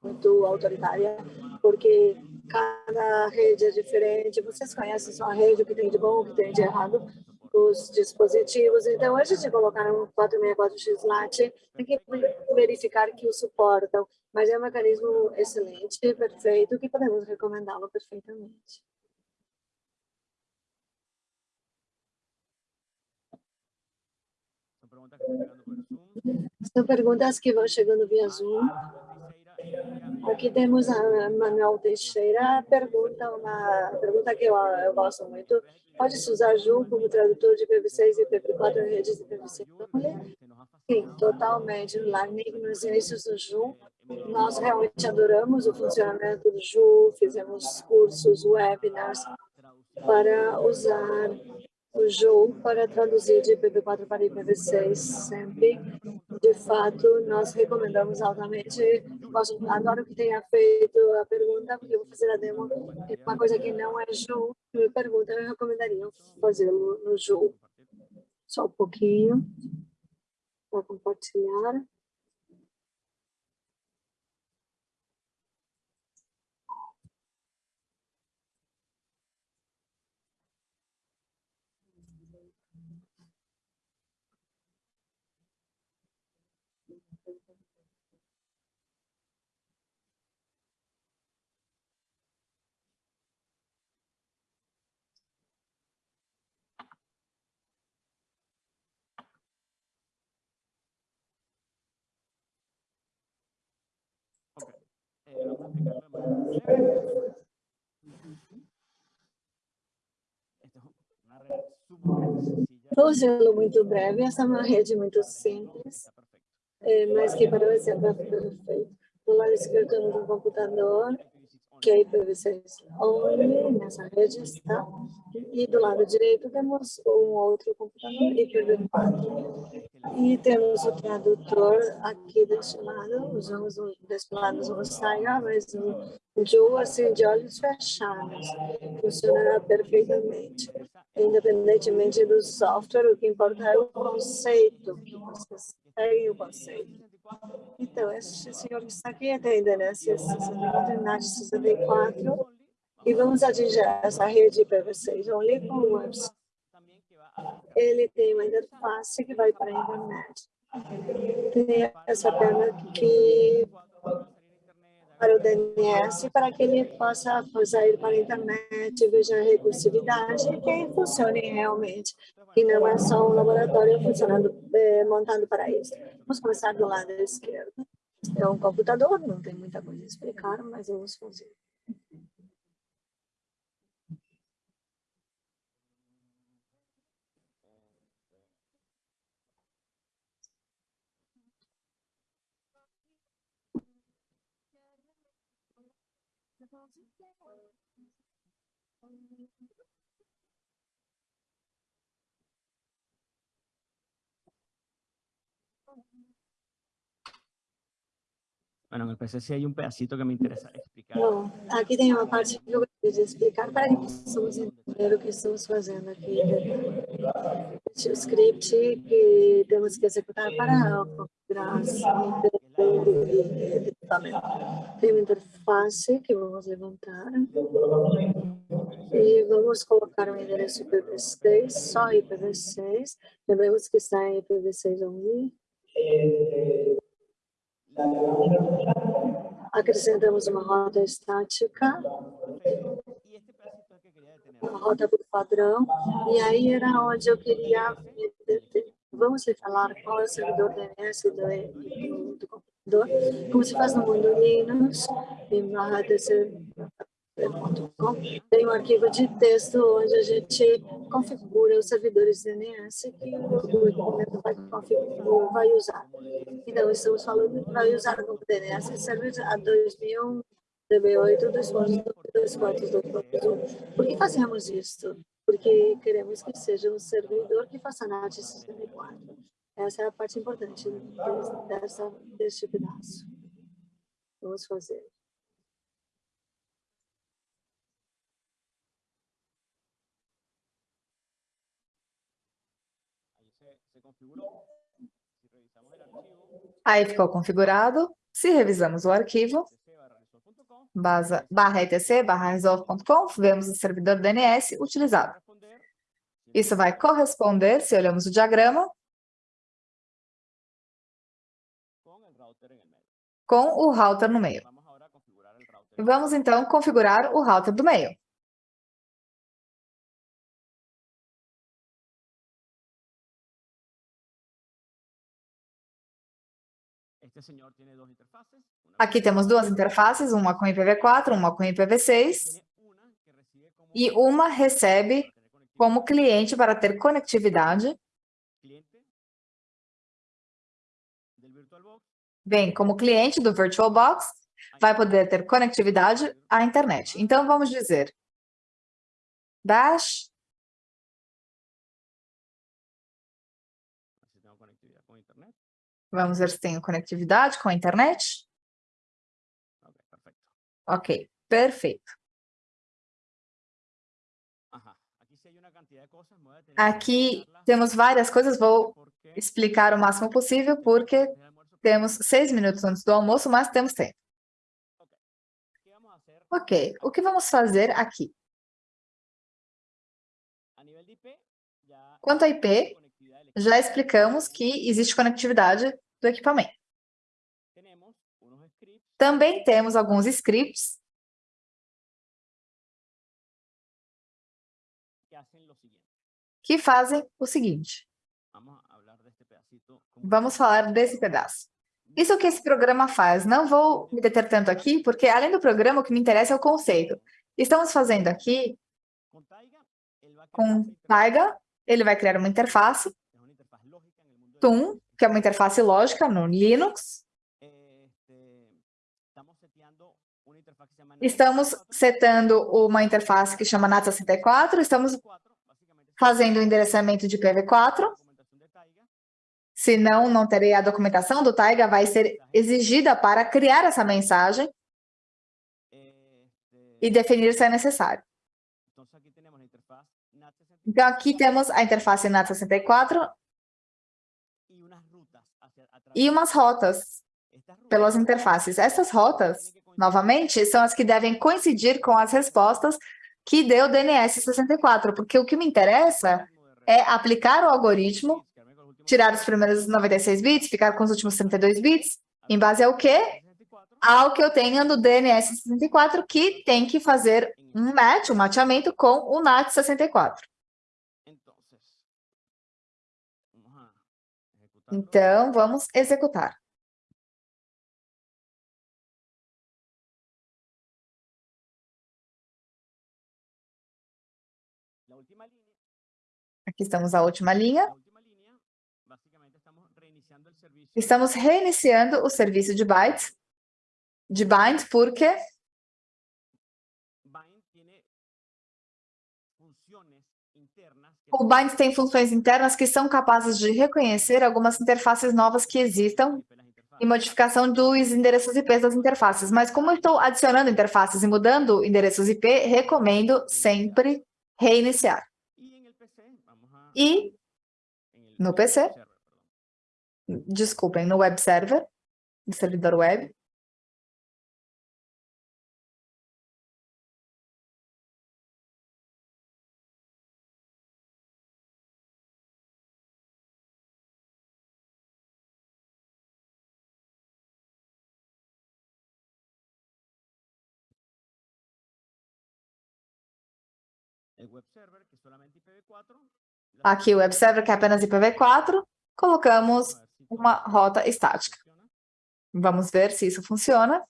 muito autoritária, porque cada rede é diferente. Vocês conhecem sua rede, o que tem de bom, o que tem de errado, os dispositivos. Então, antes de colocar um 464X LAT, tem que verificar que o suportam. Mas é um mecanismo excelente, perfeito, que podemos recomendá-lo perfeitamente. São perguntas que vão chegando via Zoom. Aqui temos a Manuel Teixeira, pergunta, uma pergunta que eu, eu gosto muito. Pode-se usar Joom como tradutor de PV6 e PV4 redes de PV6 Sim, totalmente. Lá nos inícios do Ju, nós realmente adoramos o funcionamento do Ju, fizemos cursos, webinars para usar o Ju para traduzir de IPv4 para IPv6 sempre. De fato, nós recomendamos altamente. Adoro que tenha feito a pergunta, porque eu vou fazer a demo. Uma coisa que não é Ju, me pergunta, eu recomendaria fazê-lo no Ju. Só um pouquinho para compartilhar. Vou fazê-lo muito breve. Essa é uma rede muito simples, mas que parece ser perfeito. Do lado esquerdo temos um computador que é IPv6 only, nessa rede está. E do lado direito temos um outro computador IPv4. E temos o tradutor aqui deste lado, usamos lado o Saiga, mas o Joe assim de olhos fechados, funcionará perfeitamente. Independentemente do software, o que importa é o conceito, que vocês seguem o conceito. Então, esse senhor que está aqui tem DNS 64 NAT 64 e vamos atingir essa rede IPv6 only com o website. Ele tem uma interface que vai para a internet. Tem essa perna que para o DNS, para que ele possa sair para a internet, veja a recursividade e que funcione realmente, que não é só um laboratório funcionando, eh, montado para isso. Vamos começar do lado esquerdo. É um computador, não tem muita coisa a explicar, mas vamos fazer. Bueno, en el PC sí hay un pedacito que me interesa explicar. Bom, aqui tem uma parte que eu gostaria de explicar para que possamos entender o que estamos fazendo aqui. Este script que temos que executar para configurar tem uma interface que vamos levantar e vamos colocar um endereço IPv6, só IPv6. Lembramos que está em IPv6 only. Acrescentamos uma rota estática, uma rota por padrão, e aí era onde eu queria Vamos falar qual é o servidor DNS do, do computador, como se faz no mundo Linux, em barra tem um arquivo de texto onde a gente configura os servidores DNS que o equipamento vai, vai usar. Então, estamos falando que vai usar o DNS server a 2001, DB8, 2.2.2.1. Por que fazemos isso? Porque queremos que seja um servidor que faça NAT 64. Essa é a parte importante dessa, deste pedaço. Vamos fazer. Aí ficou configurado. Se revisamos o arquivo, base, barra etc, barra resolve.com, vemos o servidor DNS utilizado. Isso vai corresponder, se olhamos o diagrama, com o router no meio. Vamos, então, configurar o router do meio. Aqui temos duas interfaces, uma com IPv4, uma com IPv6, e uma recebe como cliente para ter conectividade vem como cliente do VirtualBox, vai poder ter conectividade à internet. Então, vamos dizer, dash Vamos ver se tem conectividade com a internet. Ok, perfeito. Aqui temos várias coisas, vou explicar o máximo possível, porque temos seis minutos antes do almoço, mas temos tempo. Ok, o que vamos fazer aqui? Quanto a IP, já explicamos que existe conectividade do equipamento. Também temos alguns scripts que fazem o seguinte. Vamos falar desse pedaço. Isso que esse programa faz. Não vou me deter tanto aqui, porque além do programa, o que me interessa é o conceito. Estamos fazendo aqui com Taiga, ele vai criar uma interface, TUM, que é uma interface lógica no Linux. Estamos setando uma interface que chama NAT64, estamos fazendo o endereçamento de IPv4. Senão, não terei a documentação do Taiga, vai ser exigida para criar essa mensagem e definir se é necessário. Então, aqui temos a interface NAT64 e umas rotas pelas interfaces. Essas rotas, novamente, são as que devem coincidir com as respostas que deu o DNS 64, porque o que me interessa é aplicar o algoritmo, tirar os primeiros 96 bits, ficar com os últimos 32 bits, em base ao quê? Ao que eu tenho no DNS 64, que tem que fazer um match, um mateamento com o NAT 64. Então, vamos executar. Aqui estamos a última linha. Estamos reiniciando o serviço de bytes, de bind, porque o bind tem funções internas que são capazes de reconhecer algumas interfaces novas que existam e modificação dos endereços IP das interfaces. Mas como eu estou adicionando interfaces e mudando endereços IP, recomendo sempre reiniciar. E no PC, desculpem, no web server, no servidor web, Aqui o web server, que é apenas IPv4, colocamos uma rota estática. Vamos ver se isso funciona.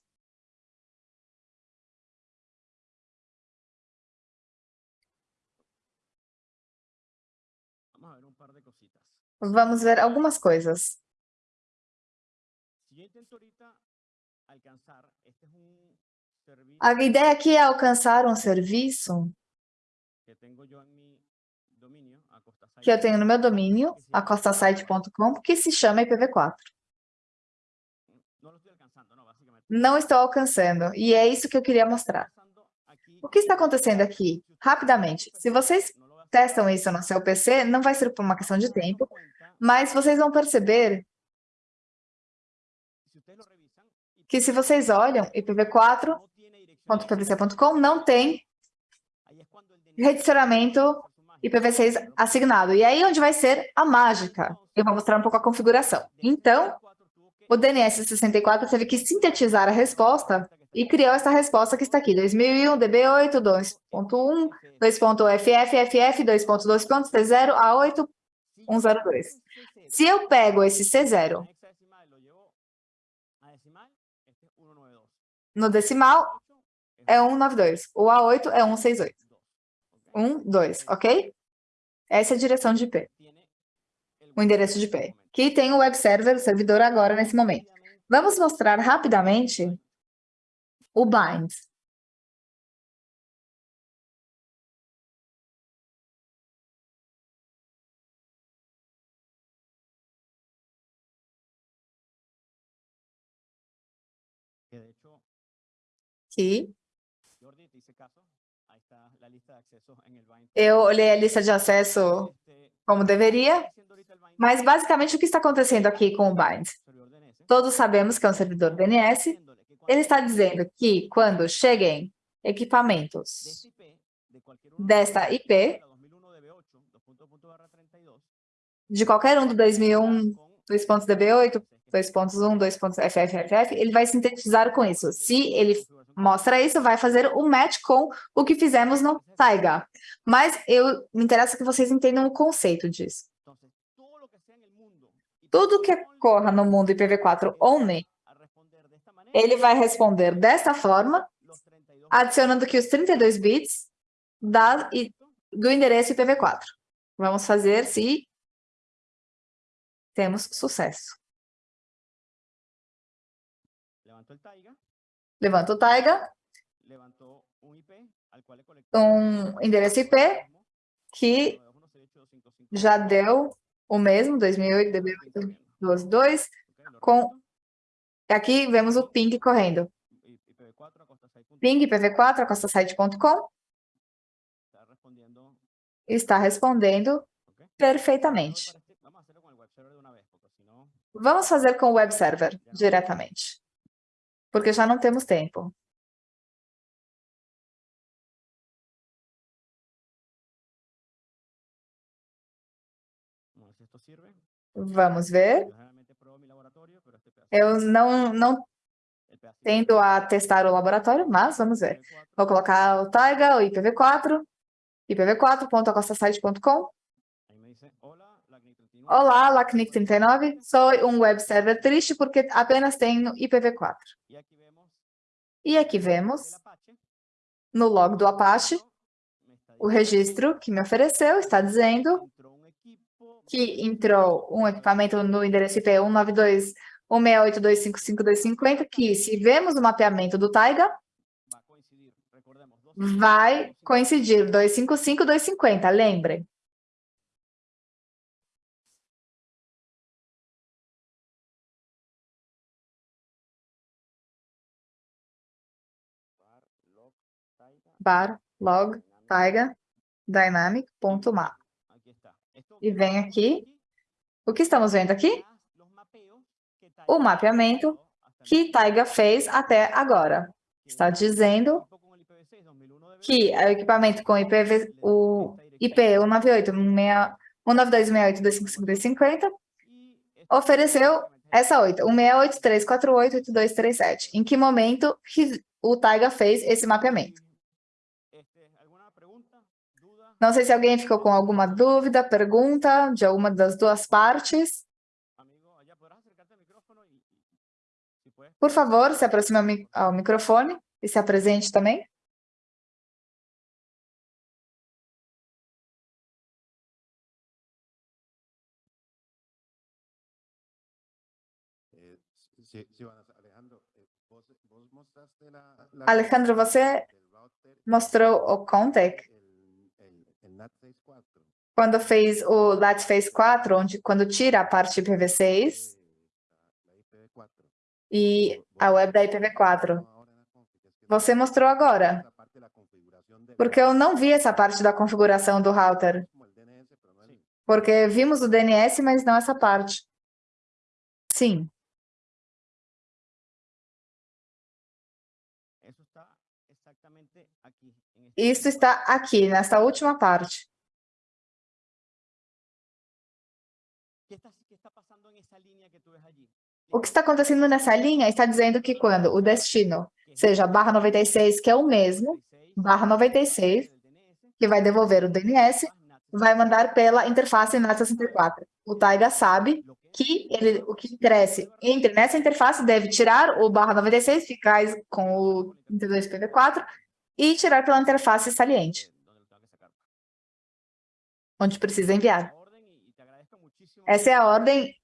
Vamos ver algumas coisas. A ideia aqui é alcançar um serviço que eu tenho no meu domínio, acostasite.com, que se chama IPv4. Não estou alcançando, e é isso que eu queria mostrar. O que está acontecendo aqui? Rapidamente, se vocês testam isso no seu PC, não vai ser por uma questão de tempo, mas vocês vão perceber que se vocês olham ipv4.pvc.com, não tem redicionamento IPv6 assignado. E aí onde vai ser a mágica. Eu vou mostrar um pouco a configuração. Então, o DNS 64 teve que sintetizar a resposta e criou essa resposta que está aqui, 2001, DB8, 2.1, 2.FF, 2.2.C0, A8, 102. Se eu pego esse C0 no decimal, é 192. O A8 é 168. 1, 2, ok? Essa é a direção de IP. O endereço de IP. Que tem o web server, o servidor agora, nesse momento. Vamos mostrar rapidamente o bind. Que eu olhei a lista de acesso como deveria, mas basicamente o que está acontecendo aqui com o bind? Todos sabemos que é um servidor DNS. Ele está dizendo que quando cheguem equipamentos desta IP, de qualquer um do 2001, 2.db8, 2.1, 2.ffff, ele vai sintetizar com isso. Se ele mostra isso, vai fazer o match com o que fizemos no Taiga. Mas eu me interessa que vocês entendam o conceito disso. Tudo que ocorra no mundo IPv4 only, ele vai responder desta forma, adicionando aqui os 32 bits da, do endereço IPv4. Vamos fazer se temos sucesso. Levanta o Taiga. Um endereço IP que já deu o mesmo, 2008, DB822, com... Aqui vemos o ping correndo. Ping IPv4, acostasite.com. Está respondendo perfeitamente. Vamos fazer com o web server diretamente porque já não temos tempo. Vamos ver. Eu não, não tendo a testar o laboratório, mas vamos ver. Vou colocar o Taiga, o IPv4, ipv4.acostasite.com. Olá, LACNIC39. Sou um web server triste porque apenas tenho IPv4. E aqui vemos, no log do Apache, o registro que me ofereceu está dizendo que entrou um equipamento no endereço IP 192.168.255.250, que se vemos o mapeamento do Taiga, vai coincidir 255.250, lembrem. Bar log taiga dynamic.map. E vem aqui. O que estamos vendo aqui? O mapeamento que Taiga fez até agora. Está dizendo que o equipamento com IPv, o IP 192.168.255.250 ofereceu essa 8, 168.348.8237. Em que momento o Taiga fez esse mapeamento? Não sei se alguém ficou com alguma dúvida, pergunta de alguma das duas partes. Por favor, se aproxime ao microfone e se apresente também. Alejandro, você mostrou o Contec quando fez o LAT Phase 4, onde, quando tira a parte IPv6 e a web da IPv4. Você mostrou agora. Porque eu não vi essa parte da configuração do router. Porque vimos o DNS, mas não essa parte. Sim. Isso está aqui, nessa última parte. O que está acontecendo nessa linha está dizendo que quando o destino seja barra 96, que é o mesmo, barra 96, que vai devolver o DNS, vai mandar pela interface NAT64. O Taiga sabe que ele, o que cresce entre nessa interface deve tirar o barra 96, ficar com o 32PV4 e tirar pela interface saliente, onde precisa enviar. Essa é a ordem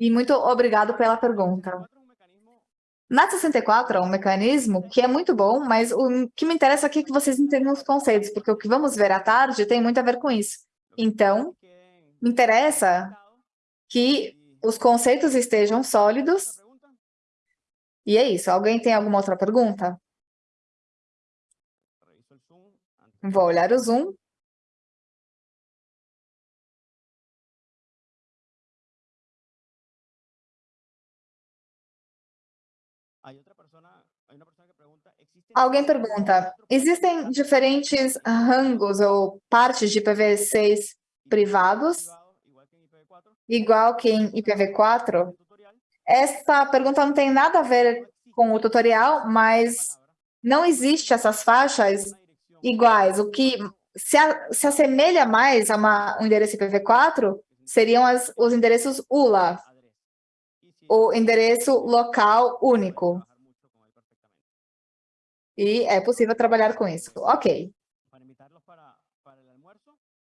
E muito obrigado pela pergunta. Na 64 é um mecanismo que é muito bom, mas o que me interessa aqui é que vocês entendam os conceitos, porque o que vamos ver à tarde tem muito a ver com isso. Então, me interessa que os conceitos estejam sólidos. E é isso. Alguém tem alguma outra pergunta? Vou olhar o Zoom. Alguém pergunta, existem diferentes rangos ou partes de IPv6 privados, igual que em IPv4? Essa pergunta não tem nada a ver com o tutorial, mas não existe essas faixas iguais. O que se, a, se assemelha mais a uma, um endereço IPv4 seriam as, os endereços ULA, o endereço local único. E é possível trabalhar com isso. Ok.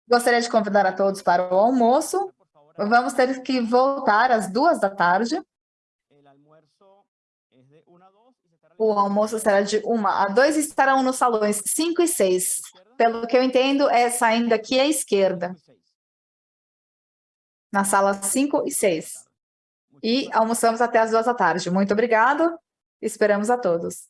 Gostaria de convidar a todos para o almoço. Vamos ter que voltar às duas da tarde. O almoço será de uma a dois e estarão nos salões 5 e 6. Pelo que eu entendo, é saindo aqui à esquerda. Na sala 5 e 6. E almoçamos até as duas da tarde. Muito obrigado. Esperamos a todos.